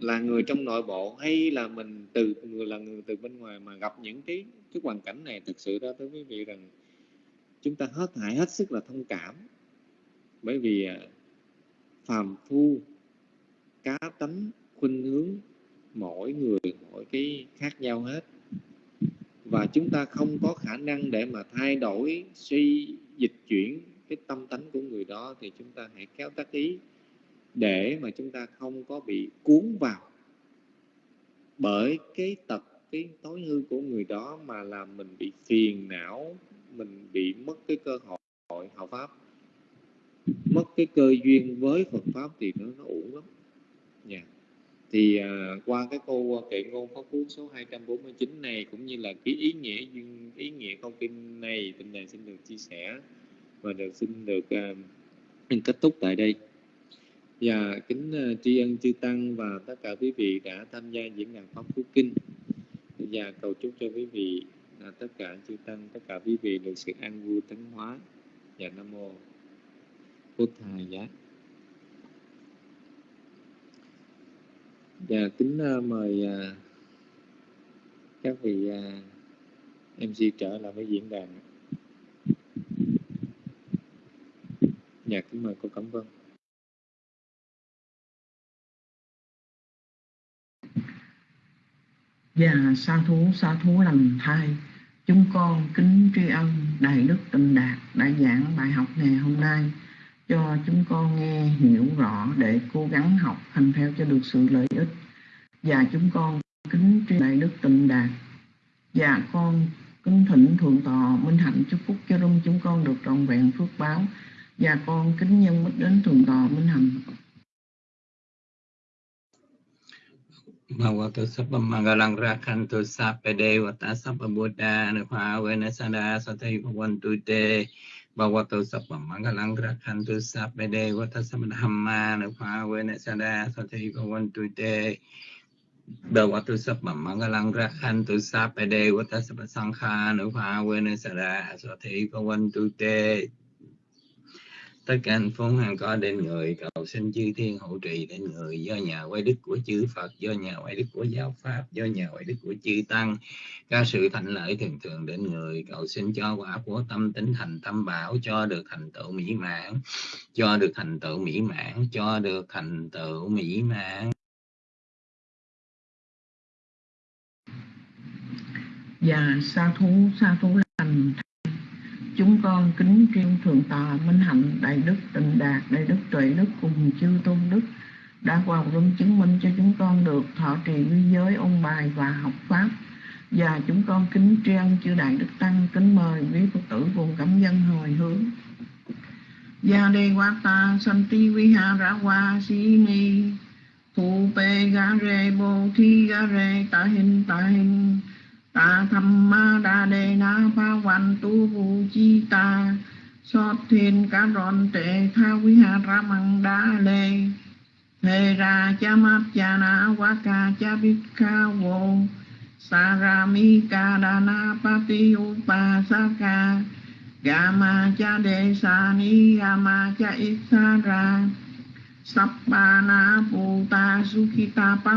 là người trong nội bộ hay là mình từ, người là người từ bên ngoài mà gặp những cái cái hoàn cảnh này, thực sự ra tới quý vị rằng chúng ta hết hại hết sức là thông cảm. Bởi vì à, phàm phu, cá tánh khuynh hướng mỗi người, mỗi cái khác nhau hết. Và chúng ta không có khả năng để mà thay đổi suy dịch chuyển cái tâm tánh của người đó, thì chúng ta hãy kéo tác ý để mà chúng ta không có bị cuốn vào bởi cái tật, cái tối hư của người đó mà làm mình bị phiền não, mình bị mất cái cơ hội học pháp. Mất cái cơ duyên với Phật pháp thì nó nó uổng lắm. Nha. yeah thì uh, qua cái câu ờ, kệ ngôn pháp cú số 249 này cũng như là cái ý nghĩa ý nghĩa câu kinh này tình này xin được chia sẻ và được xin được uh, kết thúc tại đây. Và kính uh, tri ân chư tăng và tất cả quý vị đã tham gia diễn đàn pháp cú kinh. Và cầu chúc cho quý vị là tất cả chư tăng tất cả quý vị được sự an vui tấn hóa. Và nam mô bút thầy giá. Dạ, kính uh, mời uh, các vị à, uh, MC trở lại với diễn đàn. Dạ, kính mời cô Cẩm Vân. Và sa thú sa thú lành thai Chúng con kính tri ân Đại Đức Tịnh Đạt đã giảng bài học ngày hôm nay cho chúng con nghe, hiểu rõ để cố gắng học hành theo cho được sự lợi ích. Và chúng con kính tri đại đức tịnh đạt. Và con kính thỉnh thượng tọa minh hạnh chúc phúc cho rung chúng con được trọn vẹn phước báo. Và con kính nhân mít đến thượng tọa minh hạnh. Bhagavato Sabba Mangalang Rakhantu Sappe Devata Sabba Buddha Nupha Venasada Satai tu Te bahwa tu sapa mangalang gerakan tu sapa de wata sama dhamma napa wena sada sate kawan tu de bahwa tu sapa mangalang gerakan tu sapa de wata sama sangkha napa wena sada sate kawan tu de tất cả hạnh phúc hằng có đến người, cầu xin chư thiên hộ trì đến người. Do nhà quay đức của chư Phật, do nhà quay đức của giáo pháp, do nhà quay đức của chư tăng các sự thành lợi thường thường đến người. Cầu xin cho quả của tâm tính thành tâm bảo, cho được thành tựu mỹ mãn, cho được thành tựu mỹ mãn, cho được thành tựu mỹ mãn. Và sa thú sa thú lành chúng con kính riêng thượng tòa minh hạnh đại đức tịnh đạt, đại đức tuệ đức cùng chư tôn đức đã vào rung chứng minh cho chúng con được thọ trì quy giới ôn bài và học pháp. Và chúng con kính tri chư đại đức tăng, kính mời quý phật tử cùng cảm dân hồi hướng. Gia đề quá ta santi ra qua si ni Thu pe ga re bồ thi ga re ta hình ta hình ta tham ma đa đề na pa văn tu vu chi ta. Sót thiên cá rọn tệ tha quý hà ra măng đa lê. Thề ra cha mát cha na quá ca cha biết ca vô. Sa ra mi ca đa na pa ti u pa sa ca. Ga ma cha đề sa ni ga ma cha ít sa ra. Sắp ba na pu ta su ta pa